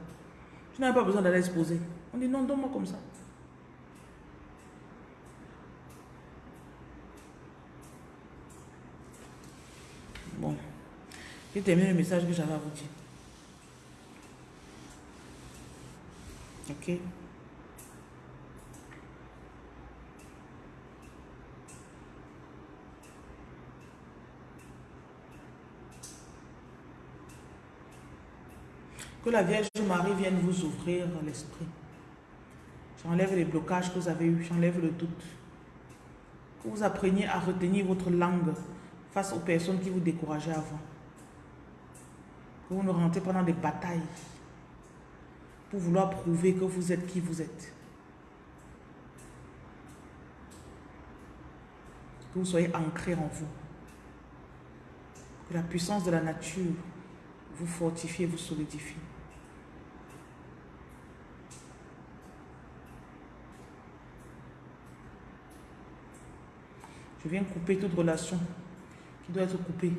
Tu n'as pas besoin d'aller exposer. On dit non, donne-moi comme ça. Bon. J'ai terminé le message que j'avais à vous dire? Ok. Que la Vierge Marie vienne vous ouvrir l'esprit. J'enlève les blocages que vous avez eus, j'enlève le doute. Que vous appreniez à retenir votre langue face aux personnes qui vous décourageaient avant. Vous ne rentrez pas dans des batailles pour vouloir prouver que vous êtes qui vous êtes. Que vous soyez ancré en vous. Que la puissance de la nature vous fortifie et vous solidifie. Je viens couper toute relation qui doit être coupé.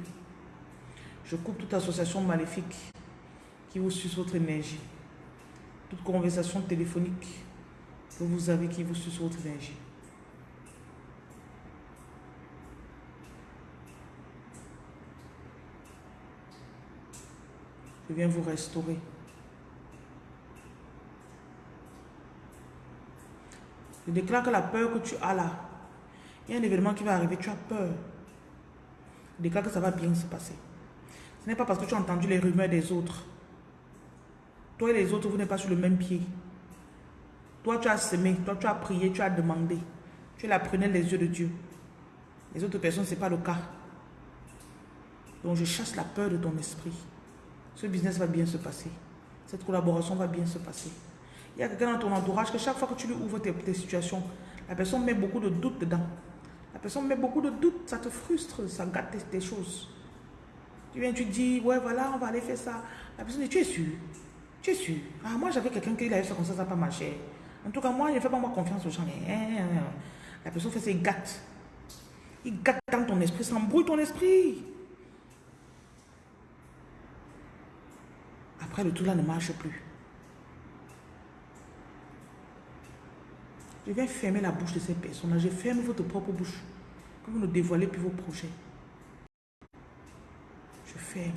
Je coupe toute association maléfique qui vous suce votre énergie. Toute conversation téléphonique que vous avez qui vous suce votre énergie. Je viens vous restaurer. Je déclare que la peur que tu as là, il y a un événement qui va arriver, tu as peur déclare que ça va bien se passer. Ce n'est pas parce que tu as entendu les rumeurs des autres. Toi et les autres, vous n'êtes pas sur le même pied. Toi, tu as semé, toi, tu as prié, tu as demandé. Tu es la prunelle des yeux de Dieu. Les autres personnes, ce n'est pas le cas. Donc, je chasse la peur de ton esprit. Ce business va bien se passer. Cette collaboration va bien se passer. Il y a quelqu'un dans ton entourage que chaque fois que tu lui ouvres tes, tes situations, la personne met beaucoup de doutes dedans. La personne met beaucoup de doutes, ça te frustre, ça gâte tes, choses. Tu viens, tu dis, ouais, voilà, on va aller faire ça. La personne dit, tu es sûr? Tu es sûr? Ah, moi, j'avais quelqu'un qui avait fait comme ça, ça n'a pas marché. En tout cas, moi, je ne fais pas moi confiance aux gens. Eh, eh, eh. La personne fait ça, il gâte. Il gâte dans ton esprit, ça embrouille ton esprit. Après, le tout là ne marche plus. Je viens fermer la bouche de ces personnes-là. Je ferme votre propre bouche. Que vous ne dévoilez plus vos projets. Je ferme.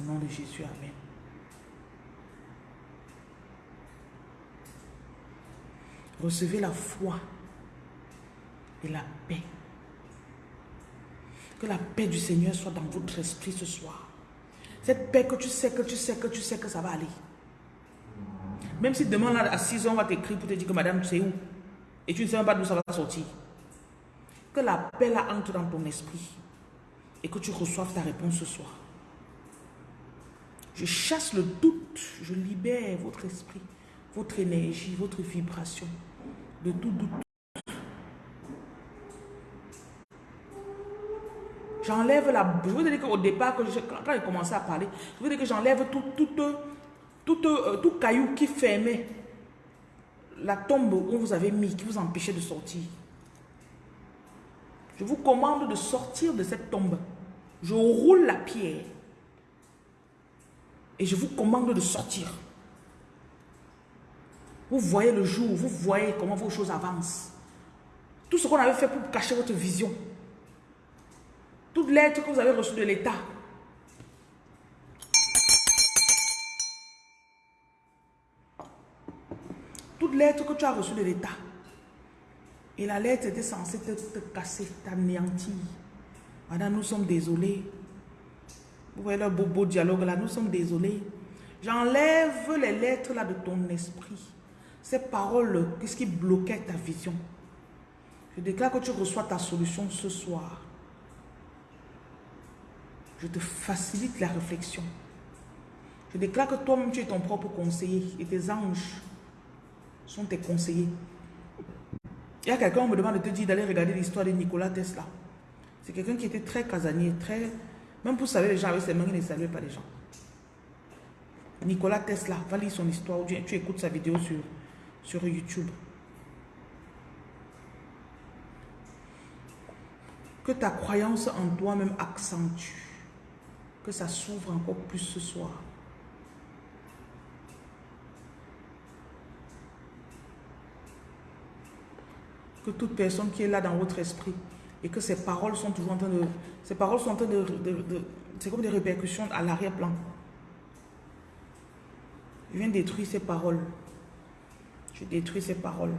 Au nom de Jésus, Amen. Recevez la foi et la paix. Que la paix du Seigneur soit dans votre esprit ce soir. Cette paix que tu sais, que tu sais, que tu sais que ça va aller. Même si demain, à 6 ans, on va t'écrire pour te dire que madame, tu où? Et tu ne sais même pas d'où ça va sortir. Que la paix entre dans ton esprit. Et que tu reçoives ta réponse ce soir. Je chasse le doute. Je libère votre esprit, votre énergie, votre vibration de tout doute. J'enlève la... Je vous dire qu'au départ, quand j'ai commencé à parler, je vous dire que j'enlève tout, tout, tout, euh, tout, caillou qui fermait la tombe où vous avez mis, qui vous empêchait de sortir. Je vous commande de sortir de cette tombe. Je roule la pierre. Et je vous commande de sortir. Vous voyez le jour, vous voyez comment vos choses avancent. Tout ce qu'on avait fait pour cacher votre vision. Toute lettre que vous avez reçue de l'État. Lettre que tu as reçue de l'État. Et la lettre était censée te, casser, t'anéantir. Madame, nous sommes désolés. Vous voyez le beau, beau dialogue là, nous sommes désolés. J'enlève les lettres là de ton esprit. Ces paroles, qu'est-ce qui bloquait ta vision? Je déclare que tu reçois ta solution ce soir. Je te facilite la réflexion. Je déclare que toi-même, tu es ton propre conseiller et tes anges sont tes conseillers. Il y a quelqu'un, on me demande de te dire d'aller regarder l'histoire de Nikola Tesla. C'est quelqu'un qui était très casanier, très... Même pour saluer les gens avec ses mains, il ne saluait pas les gens. Nikola Tesla, va lire son histoire, tu, tu écoutes sa vidéo sur, sur YouTube. Que ta croyance en toi-même accentue que ça s'ouvre encore plus ce soir. Que toute personne qui est là dans votre esprit et que ces paroles sont toujours en train de... Ces paroles sont en train de... c'est comme des répercussions à l'arrière-plan. Je viens détruire ces paroles. Je détruis ces paroles.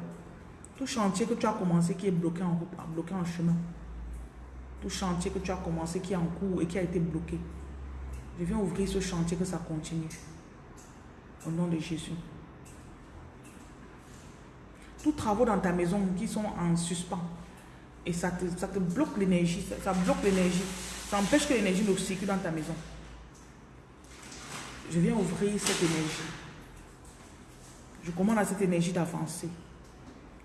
Tout chantier que tu as commencé qui est bloqué en, bloqué en chemin. Tout chantier que tu as commencé qui est en cours et qui a été bloqué. Je viens ouvrir ce chantier que ça continue. Au nom de Jésus. Tous travaux dans ta maison qui sont en suspens. Et ça te, ça te bloque l'énergie. Ça, bloque l'énergie. Ça empêche que l'énergie ne circule dans ta maison. Je viens ouvrir cette énergie. Je commande à cette énergie d'avancer.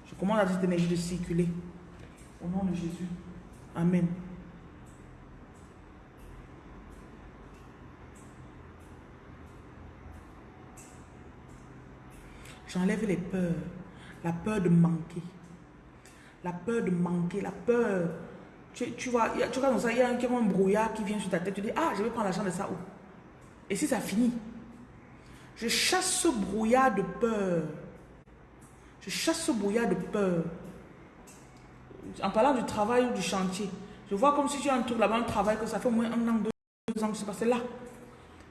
Je commande à cette énergie de circuler. Au nom de Jésus. Amen. J'enlève les peurs. La peur de manquer. La peur de manquer. La peur. Tu, vois, tu vois, ça, il y a un, brouillard qui vient sur ta tête. Tu dis, ah, je vais prendre l'argent de ça où? Et si ça finit? Je chasse ce brouillard de peur. Je chasse ce brouillard de peur. En parlant du travail ou du chantier, je vois comme si tu as un truc là-bas, un travail que ça fait au moins un an, deux, ans que c'est passé là.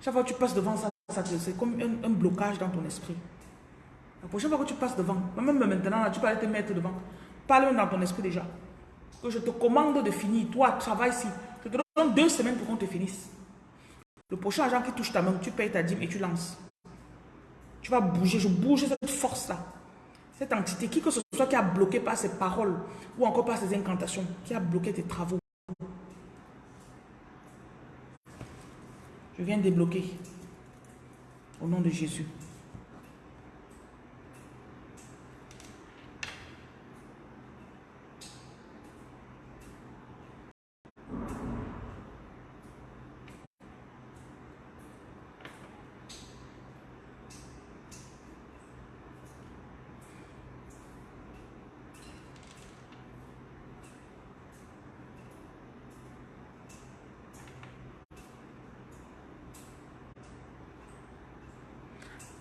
Chaque fois que tu passes devant ça, c'est comme un blocage dans ton esprit. La prochaine fois que tu passes devant, même maintenant, tu peux aller te mettre devant. Parle dans ton esprit déjà. Que je te commande de finir. Toi, travaille ici. Je te donne deux semaines pour qu'on te finisse. Le prochain agent qui touche ta main, tu payes ta dîme et tu lances. Tu vas bouger. Je bouge cette force-là. Cette entité, qui que ce soit qui a bloqué par ses paroles ou encore par ses incantations, qui a bloqué tes travaux. Je viens débloquer. Au nom de Jésus.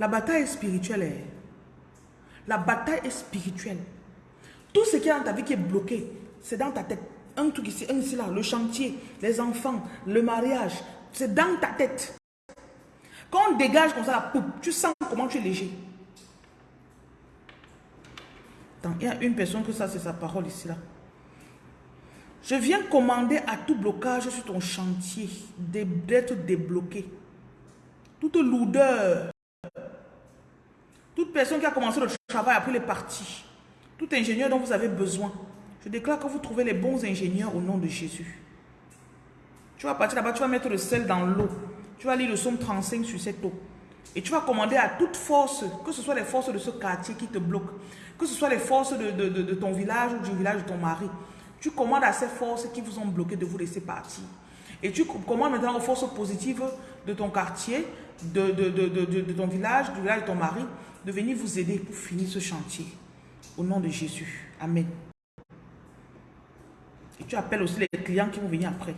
La bataille est spirituelle. La bataille est spirituelle. Tout ce qui est dans ta vie qui est bloqué, c'est dans ta tête. Un truc ici, un ici là, le chantier, les enfants, le mariage, c'est dans ta tête. Quand on dégage comme ça la poupe, tu sens comment tu es léger. Il y a une personne que ça, c'est sa parole ici là. Je viens commander à tout blocage sur ton chantier d'être débloqué. Toute lourdeur, toute personne qui a commencé le travail après les parties, tout ingénieur dont vous avez besoin, je déclare que vous trouvez les bons ingénieurs au nom de Jésus. Tu vas partir là-bas, tu vas mettre le sel dans l'eau. Tu vas lire le somme 35 sur cette eau. Et tu vas commander à toute force, que ce soit les forces de ce quartier qui te bloquent, que ce soit les forces de, de ton village ou du village de ton mari. Tu commandes à ces forces qui vous ont bloqué de vous laisser partir. Et tu commandes maintenant aux forces positives de ton quartier, de, ton village, du village de ton mari, de venir vous aider pour finir ce chantier. Au nom de Jésus. Amen. Et tu appelles aussi les clients qui vont venir après.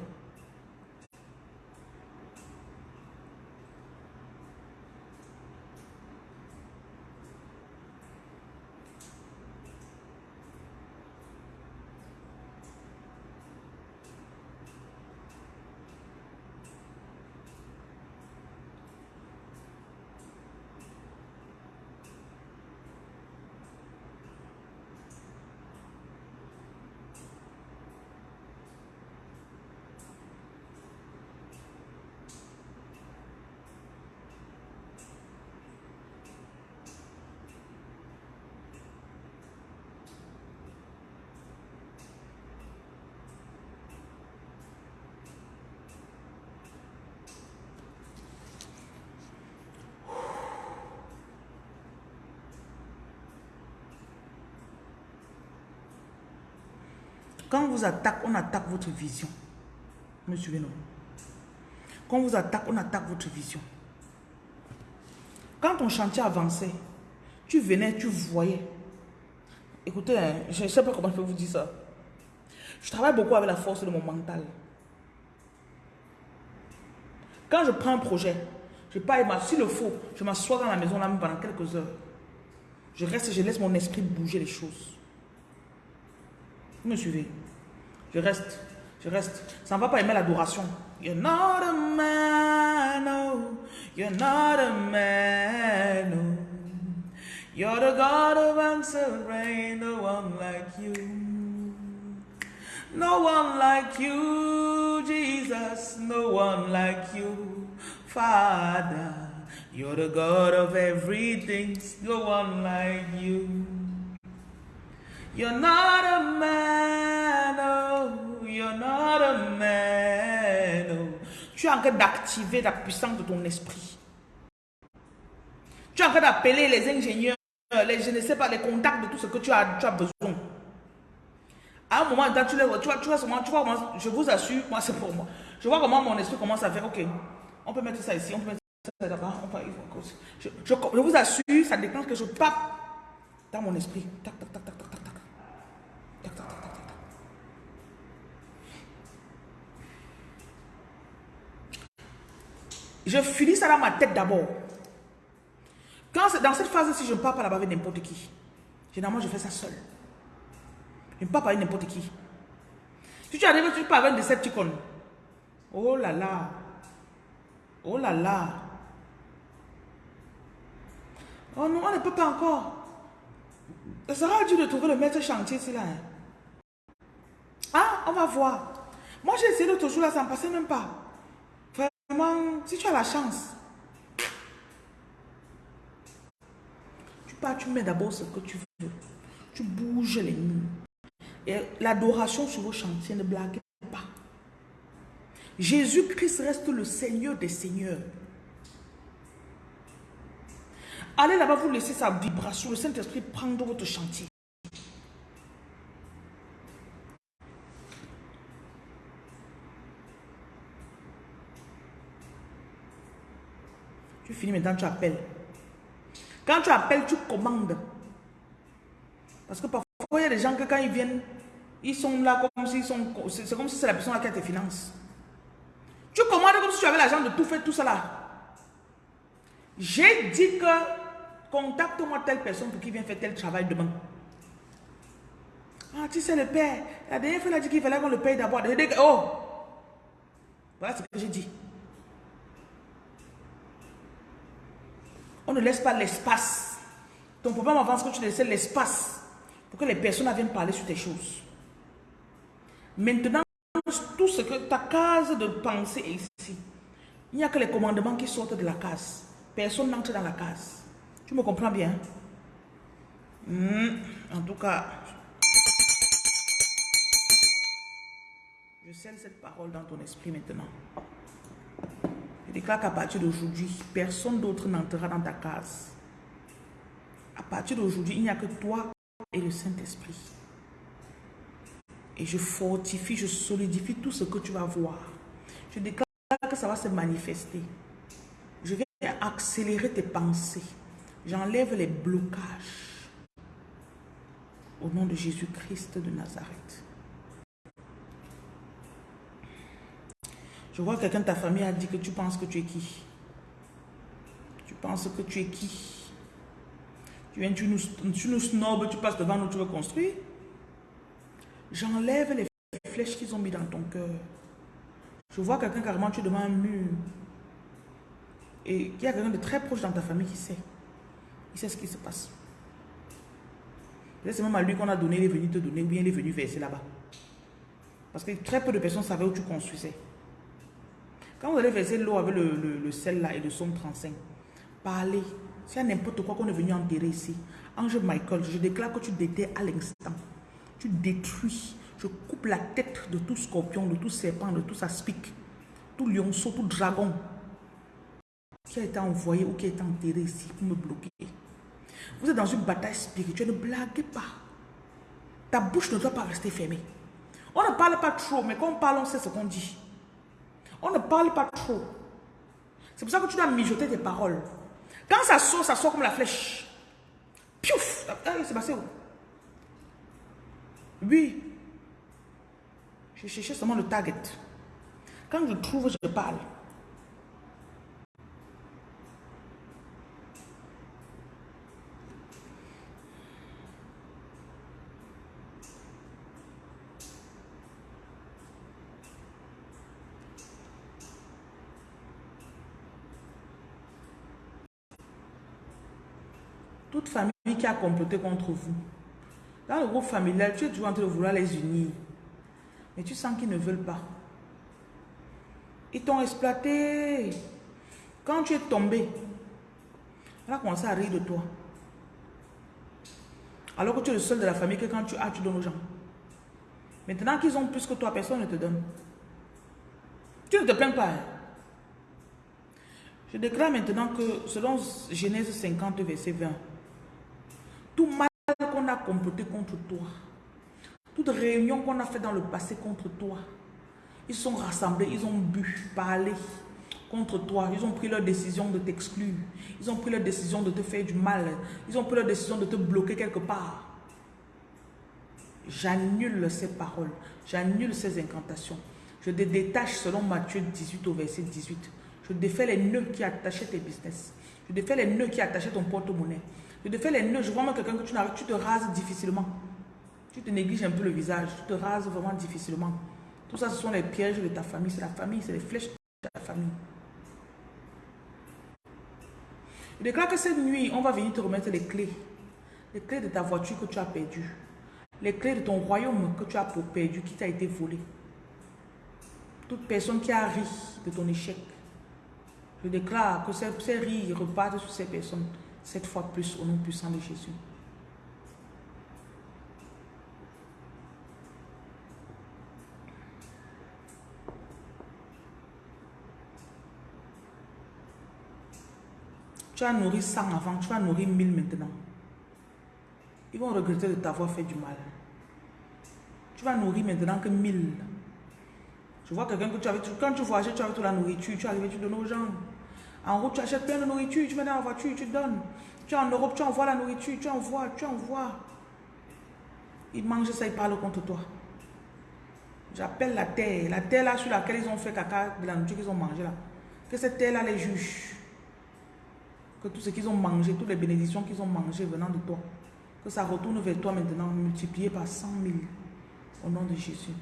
Vous attaque, on attaque votre vision. Me suivez-nous. Quand on vous attaque, on attaque votre vision. Quand ton chantier avançait, tu venais, tu voyais. Écoutez, hein, je ne sais pas comment je peux vous dire ça. Je travaille beaucoup avec la force de mon mental. Quand je prends un projet, je pas s'il le faut, je m'assois dans la maison là pendant quelques heures. Je reste, je laisse mon esprit bouger les choses. Me suivez? Je reste. Je reste. Ça ne va pas aimer l'adoration. You're not a man, no. You're not a man, no. You're the God of answer rain, no one like you. No one like you, Jesus, no one like you, Father. You're the God of everything, no one like you. You're not a man, oh, you're not a man, oh. Tu es en train d'activer la puissance de ton esprit. Tu es en train d'appeler les ingénieurs, les, je ne sais pas, les contacts de tout ce que tu as, besoin. À un moment tu, les, tu, vois, tu, vois, tu vois je vous assure, moi c'est pour moi. Je vois comment mon esprit commence à faire, ok, on peut mettre ça ici, on peut mettre ça là-bas, je, je, je, vous assure, ça déclenche que je pape dans mon esprit. Tac, tac, tac, tac, tac, tac. Je finis ça dans ma tête d'abord. Quand dans cette phase-ci, je ne parle pas là-bas avec n'importe qui. Généralement, je fais ça seul. Je ne parle pas avec n'importe qui. Si tu arrives, tu parles avec des Decepticon. Oh là là. Oh là là. Oh non, on ne peut pas encore. Ça sera dur de trouver le maître chantier ici là. Hein. Ah, on va voir. Moi, j'ai essayé l'autre jour là, ça ne passait même pas si tu as la chance, tu pars, tu mets d'abord ce que tu veux. Tu bouges les murs. Et l'adoration sur vos chantiers, ne blaguez pas. Jésus-Christ reste le Seigneur des Seigneurs. Allez là-bas, vous laissez sa vibration, le Saint-Esprit prendre votre chantier. Tu finis maintenant, tu appelles. Quand tu appelles, tu commandes. Parce que parfois, il y a des gens que quand ils viennent, ils sont là comme s'ils sont... C'est comme si c'est la personne qui a tes finances. Tu commandes comme si tu avais l'argent de tout faire, tout cela. J'ai dit que contacte-moi telle personne pour qu'il vienne faire tel travail demain. Ah, tu sais, le père, la dernière fois, il a dit qu'il fallait qu'on le paye d'abord. Oh! Voilà ce que j'ai dit. On ne laisse pas l'espace. Ton problème avance que tu laisses l'espace pour que les personnes viennent parler sur tes choses. Maintenant, tout ce que ta case de pensée est ici. Il n'y a que les commandements qui sortent de la case. Personne n'entre dans la case. Tu me comprends bien? Hmm, en tout cas, je scelle cette parole dans ton esprit maintenant. Je déclare qu'à partir d'aujourd'hui, personne d'autre n'entrera dans ta case. À partir d'aujourd'hui, il n'y a que toi et le Saint-Esprit. Et je fortifie, je solidifie tout ce que tu vas voir. Je déclare que ça va se manifester. Je vais accélérer tes pensées. J'enlève les blocages. Au nom de Jésus-Christ de Nazareth. Je vois quelqu'un de ta famille a dit que tu penses que tu es qui? Tu penses que tu es qui? Tu viens, tu nous, tu snobs, tu passes devant nous, tu veux construire? J'enlève les flèches qu'ils ont mis dans ton cœur. Je vois quelqu'un carrément, tu es devant un mur. Et il y a quelqu'un de très proche dans ta famille qui sait. Il sait ce qui se passe. C'est même à lui qu'on a donné, il est venu te donner, ou bien il est venu verser là-bas. Parce que très peu de personnes savaient où tu construisais. Quand vous allez verser l'eau avec le, sel là et le somme 35, parlez. S'il y n'importe quoi qu'on est venu enterrer ici, Ange Michael, je déclare que tu déterres à l'instant. Tu détruis. Je coupe la tête de tout scorpion, de tout serpent, de tout aspic, tout lionceau, tout dragon qui a été envoyé ou qui a été enterré ici pour me bloquer. Vous êtes dans une bataille spirituelle, ne blaguez pas. Ta bouche ne doit pas rester fermée. On ne parle pas trop, mais quand on parle, on sait ce qu'on dit. On ne parle pas trop. C'est pour ça que tu dois mijoter tes paroles. Quand ça sort, ça sort comme la flèche. Piouf ah, C'est passé où Oui. Je cherchais seulement le target. Quand je trouve, je parle. Toute famille qui a comploté contre vous. Dans le groupe familial, tu es toujours en train de vouloir les unir. Mais tu sens qu'ils ne veulent pas. Ils t'ont exploité. Quand tu es tombé, on a commencé à rire de toi. Alors que tu es le seul de la famille que quand tu as, tu donnes aux gens. Maintenant qu'ils ont plus que toi, personne ne te donne. Tu ne te plains pas. Hein. Je déclare maintenant que selon Genèse 50, verset 20, tout mal qu'on a comploté contre toi, toute réunion qu'on a fait dans le passé contre toi, ils sont rassemblés, ils ont bu, parlé contre toi. Ils ont pris leur décision de t'exclure. Ils ont pris leur décision de te faire du mal. Ils ont pris leur décision de te bloquer quelque part. J'annule ces paroles. J'annule ces incantations. Je te détache selon Matthieu 18 au verset 18. Je défais les nœuds qui attachaient tes business. Je défais les nœuds qui attachaient ton porte-monnaie. Je te fais les nœuds, je vois même quelqu'un que tu n'arrives, tu te rases difficilement. Tu te négliges un peu le visage, tu te rases vraiment difficilement. Tout ça, ce sont les pièges de ta famille, c'est la famille, c'est les flèches de ta famille. Je déclare que cette nuit, on va venir te remettre les clés. Les clés de ta voiture que tu as perdue. Les clés de ton royaume que tu as perdu, qui t'a été volé. Toute personne qui a ri de ton échec. Je déclare que ces rires repartent sur ces personnes cette fois plus au nom puissant de Jésus. Tu as nourri 100 avant, tu vas nourrir 1000 maintenant. Ils vont regretter de t'avoir fait du mal. Tu vas nourrir maintenant que 1000. Je vois quelqu'un que tu avais, quand tu voyages, tu avais toute la nourriture, tu arrives, tu donnes aux gens. En route, tu achètes plein de nourriture, tu mets dans la voiture, tu donnes. Tu es en Europe, tu envoies la nourriture, tu envoies, tu envoies. Ils mangent ça, ils parlent contre toi. J'appelle la terre, la terre là sur laquelle ils ont fait caca de la nourriture qu'ils ont mangé là. Que cette terre là les juge. Que tout ce qu'ils ont mangé, toutes les bénédictions qu'ils ont mangées venant de toi, Que ça retourne vers toi maintenant, multiplié par 100 000. Au nom de Jésus.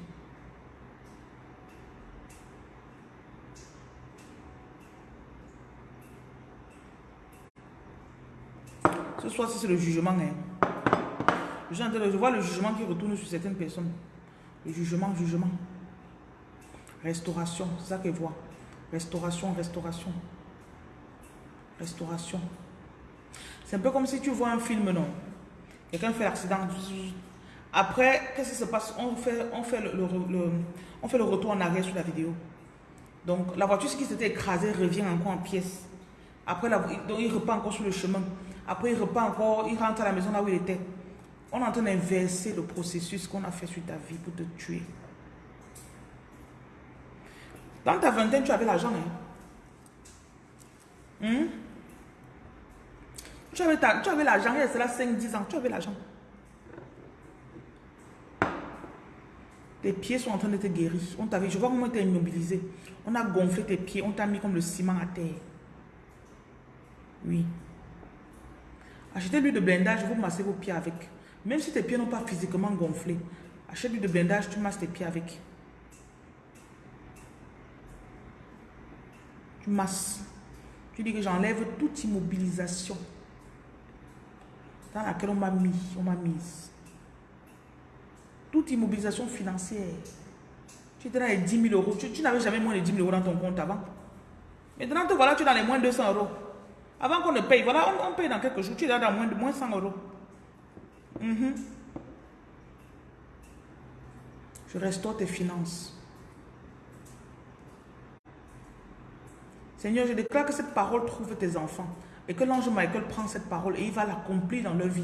Ce soir, c'est le jugement. Hein. Je vois le jugement qui retourne sur certaines personnes. Le jugement, jugement. Restauration, c'est ça qu'elle voit. Restauration, restauration. Restauration. C'est un peu comme si tu vois un film, non? Quelqu'un fait l'accident. Après, qu'est-ce qui se passe? On fait, on, fait le, on fait le retour en arrière sur la vidéo. Donc, la voiture qui s'était écrasée revient encore en pièces. Après, donc, il repart encore sur le chemin. Après, il repart encore, il rentre à la maison là où il était. On est en train d'inverser le processus qu'on a fait sur ta vie pour te tuer. Dans ta vingtaine, tu avais l'argent. Hein? Hmm? Tu avais, avais l'argent, il a cela 5-10 ans, tu avais l'argent. Tes pieds sont en train de te guérir. On t'avait, je vois comment tu es immobilisé. On a gonflé tes pieds, on t'a mis comme le ciment à terre. Oui. Achetez lui de blindage, vous massez vos pieds avec. Même si tes pieds n'ont pas physiquement gonflé, achète lui de blindage, tu masses tes pieds avec. Tu masses. Tu dis que j'enlève toute immobilisation dans laquelle on m'a mis, on m'a mise. Toute immobilisation financière. Tu étais dans les 10 000 euros. Tu, n'avais jamais moins de 10 000 euros dans ton compte avant. Maintenant, te voilà, tu es dans les moins de 200 euros. Avant qu'on ne paye, voilà, on, paye dans quelques jours. Tu es dans moins de moins 100 euros. Mhm. Je restaure tes finances. Seigneur, je déclare que cette parole trouve tes enfants et que l'ange Michael prend cette parole et il va l'accomplir dans leur vie.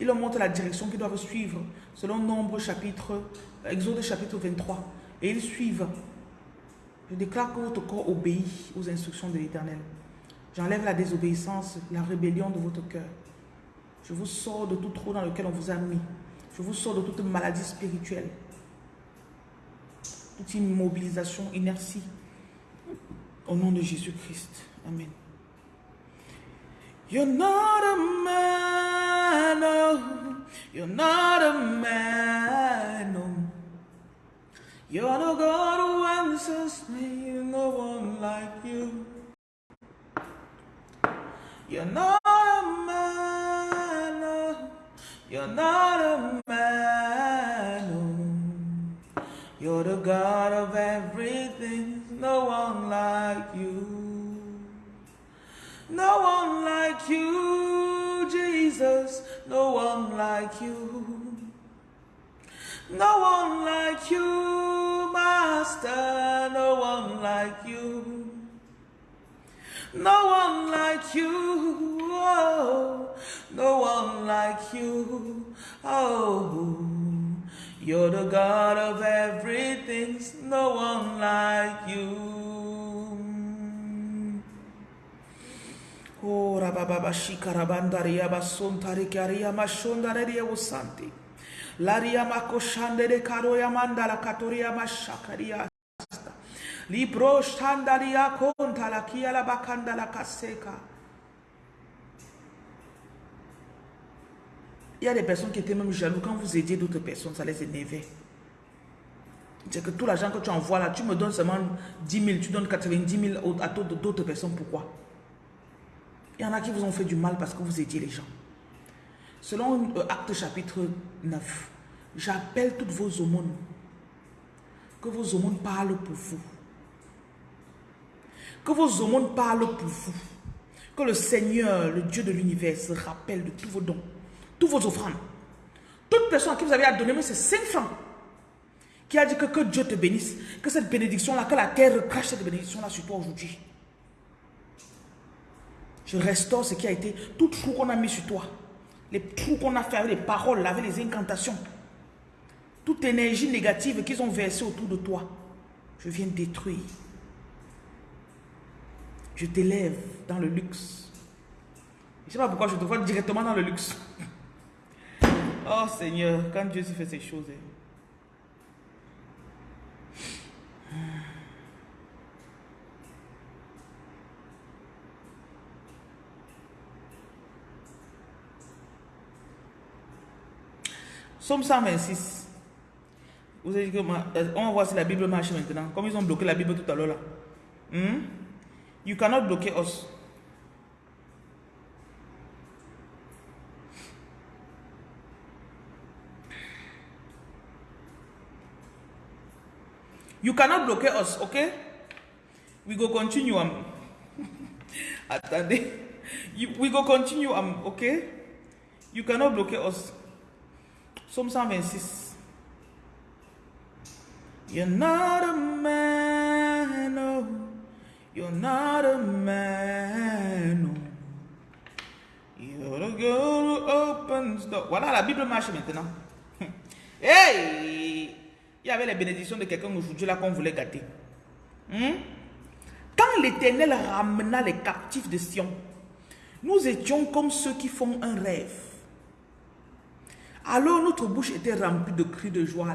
Il leur montre la direction qu'ils doivent suivre selon Nombre chapitre, Exode chapitre 23. Et ils suivent. Je déclare que votre corps obéit aux instructions de l'Éternel. J'enlève la désobéissance, la rébellion de votre cœur. Je vous sors de tout trou dans lequel on vous a mis. Je vous sors de toute maladie spirituelle. Toute immobilisation, inertie. Au nom de Jésus-Christ. Amen. You're not a man, no. You're not a man, no. You're the God who answers me, no one like you. You're not a man, no. You're not a man, no. You're the God of everything, no one like you. No one like you, Jesus. No one like you. No one like you, Master. No one like you. No one like you. Oh, no one like you. Oh, you're the God of everything. No one like you. Oh, rababa shikarabandaria basontari karia mashondaria usanti. Laria makoshandere karoya mandala katoria mashakaria. Libro shandaria konta la la bakanda la kaseka. Il y a des personnes qui étaient même jaloux quand vous aidiez d'autres personnes, ça les énervait. C'est que tout l'argent que tu envoies là, tu me donnes seulement 10 000, tu donnes 90 000 à d'autres personnes. Pourquoi? Il y en a qui vous ont fait du mal parce que vous aidiez les gens. Selon euh, Acte chapitre 9, j'appelle toutes vos aumônes. Que vos aumônes parlent pour vous. Que vos aumônes parlent pour vous. Que le Seigneur, le Dieu de l'univers, se rappelle de tous vos dons, tous vos offrandes. Toute personne à qui vous avez à donner, mais c'est 5 francs, qui a dit que, que Dieu te bénisse, que cette bénédiction-là, que la terre crache cette bénédiction-là sur toi aujourd'hui. Je restaure ce qui a été, tout trou qu'on a mis sur toi. Les trous qu'on a fait avec les paroles, avec les incantations. Toute énergie négative qu'ils ont versée autour de toi. Je viens détruire. Je t'élève dans le luxe. Je ne sais pas pourquoi je te vois directement dans le luxe. Oh Seigneur, quand Dieu se fait ces choses. Hein. Somme 126. Vous avez dit que euh, on va voir si la Bible marche maintenant. Comme ils ont bloqué la Bible tout à l'heure là. Hmm? You cannot block us. You cannot block us, okay? We go continue. Um. Attendez. You, we go continue, um, okay? You cannot block us. Somme 126. You're not a man, no. You're not a man. You're the girl who opens the... Voilà, la Bible marche maintenant. hey! Il y avait les bénédictions de quelqu'un aujourd'hui là qu'on voulait gâter. Hmm? Quand l'Éternel ramena les captifs de Sion, nous étions comme ceux qui font un rêve. Alors notre bouche était remplie de cris de joie.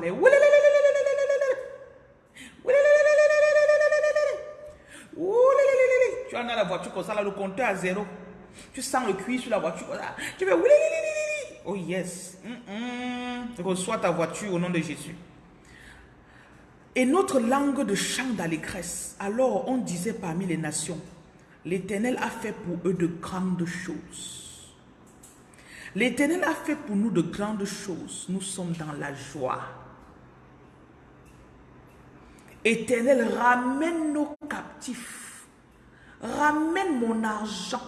As la voiture comme ça, là, le compteur à zéro. Tu sens le cuir sur la voiture Tu fais Oh yes. Reçois ta voiture au nom de Jésus. Et notre langue de chant d'allégresse. Alors on disait parmi les nations, l'Éternel a fait pour eux de grandes choses. L'Éternel a fait pour nous de grandes choses. Nous sommes dans la joie. Éternel, ramène nos captifs. Ramène mon argent.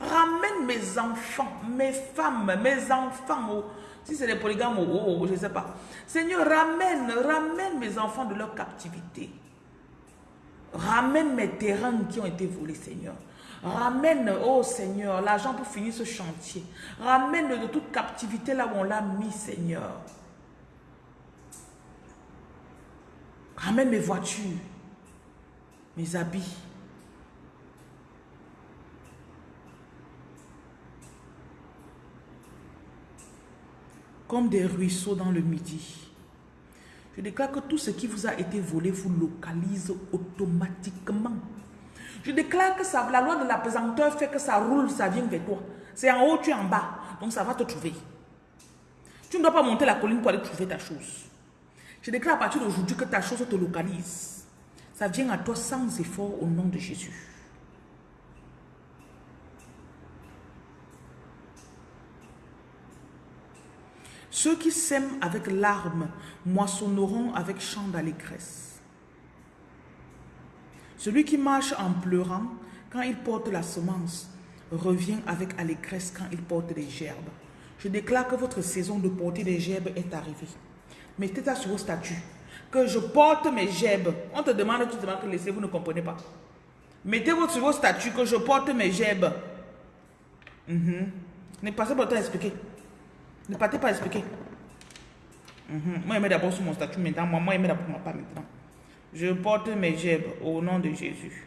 Ramène mes enfants, mes femmes, mes enfants. Si c'est les polygames, oh, oh, oh, je ne sais pas. Seigneur, ramène, ramène mes enfants de leur captivité. Ramène mes terrains qui ont été volés, Seigneur. Ramène, oh Seigneur, l'argent pour finir ce chantier. Ramène de toute captivité là où on l'a mis, Seigneur. Ramène mes voitures, mes habits. Comme des ruisseaux dans le midi. Je déclare que tout ce qui vous a été volé vous localise automatiquement. Je déclare que la loi de la pesanteur fait que ça roule, ça vient vers toi. C'est en haut, tu es en bas. Donc ça va te trouver. Tu ne dois pas monter la colline pour aller trouver ta chose. Je déclare à partir d'aujourd'hui que ta chose te localise. Ça vient à toi sans effort au nom de Jésus. Ceux qui sèment avec larmes moissonneront avec chant d'allégresse. Celui qui marche en pleurant quand il porte la semence revient avec allégresse quand il porte des gerbes. Je déclare que votre saison de porter des gerbes est arrivée. Mettez ça sur vos statuts. Que je porte mes gerbes. On te demande, tu te demandes que laissez, vous ne comprenez pas. Mettez-vous sur vos statuts que je porte mes gerbes. Mm passez pas le temps à expliquer. Ne partez pas expliquer. Mhm. Moi, je mets d'abord sur mon statut maintenant. Moi, moi je mets d'abord pas maintenant. Je porte mes gerbes au nom de Jésus.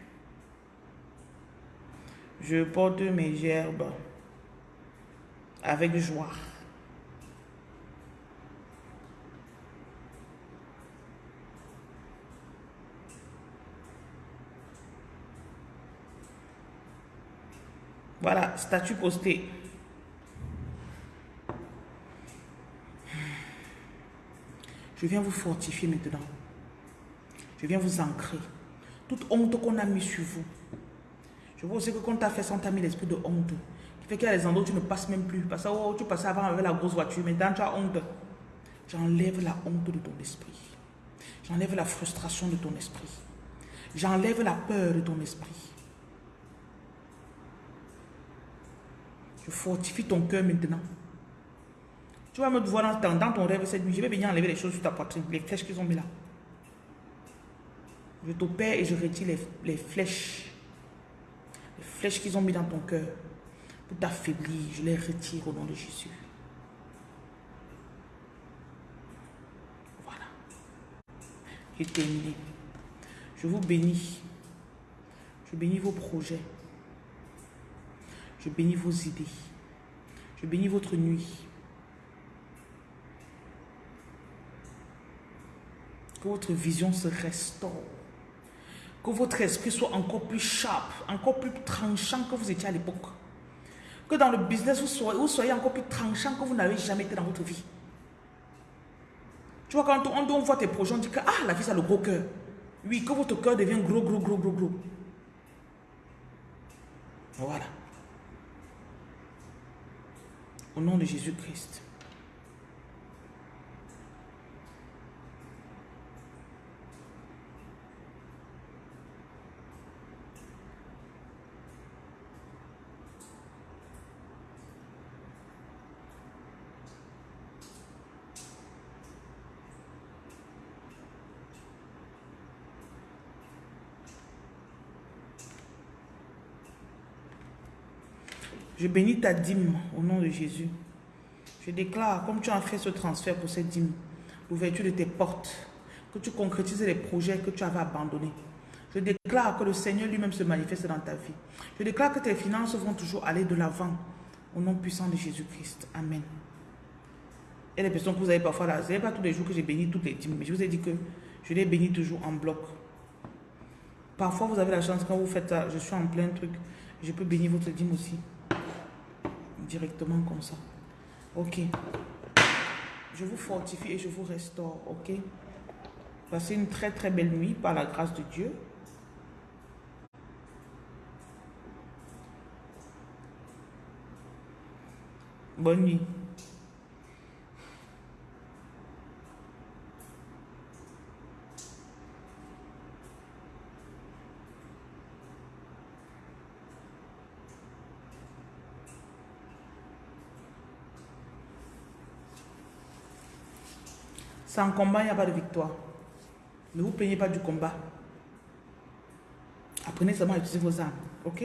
Je porte mes gerbes avec joie. Voilà, statut posté. Je viens vous fortifier maintenant. Je viens vous ancrer. Toute honte qu'on a mis sur vous. Je vois aussi que quand tu as fait ça, t'a mis l'esprit de honte. Qui fait qu'il y a des endroits où tu ne passes même plus. Parce que oh, tu passais avant avec la grosse voiture. Maintenant, tu as honte. J'enlève la honte de ton esprit. J'enlève la frustration de ton esprit. J'enlève la peur de ton esprit. Je fortifie ton cœur maintenant. Tu vas me voir dans, dans ton rêve cette nuit. Je vais venir enlever les choses sur ta poitrine, les flèches qu'ils ont mis là. Je t'opère et je retire les, les flèches. Les flèches qu'ils ont mis dans ton cœur pour t'affaiblir. Je les retire au nom de Jésus. Voilà. J'ai terminé. Je vous bénis. Je bénis vos projets. Je bénis vos idées. Je bénis votre nuit. Que votre vision se restaure. Que votre esprit soit encore plus sharp, encore plus tranchant que vous étiez à l'époque. Que dans le business, vous soyez, vous soyez encore plus tranchant que vous n'avez jamais été dans votre vie. Tu vois, quand on, on voit tes projets, on dit que ah, la fille, a le gros cœur. Oui, que votre cœur devienne gros, gros, gros, gros, gros. Voilà. Au nom de Jésus-Christ. Je bénis ta dîme au nom de Jésus. Je déclare, comme tu as fait ce transfert pour cette dîme, l'ouverture de tes portes, que tu concrétises les projets que tu avais abandonnés. Je déclare que le Seigneur lui-même se manifeste dans ta vie. Je déclare que tes finances vont toujours aller de l'avant. Au nom puissant de Jésus-Christ. Amen. Et les personnes que vous avez parfois là, ce n'est pas tous les jours que j'ai béni toutes les dîmes, mais je vous ai dit que je les bénis toujours en bloc. Parfois, vous avez la chance, quand vous faites ça, je suis en plein truc, je peux bénir votre dîme aussi directement comme ça. Ok. Je vous fortifie et je vous restaure. Ok? Passez une très très belle nuit par la grâce de Dieu. Bonne nuit. Sans combat, il n'y a pas de victoire. Ne vous plaignez pas du combat. Apprenez seulement à utiliser vos armes. Ok?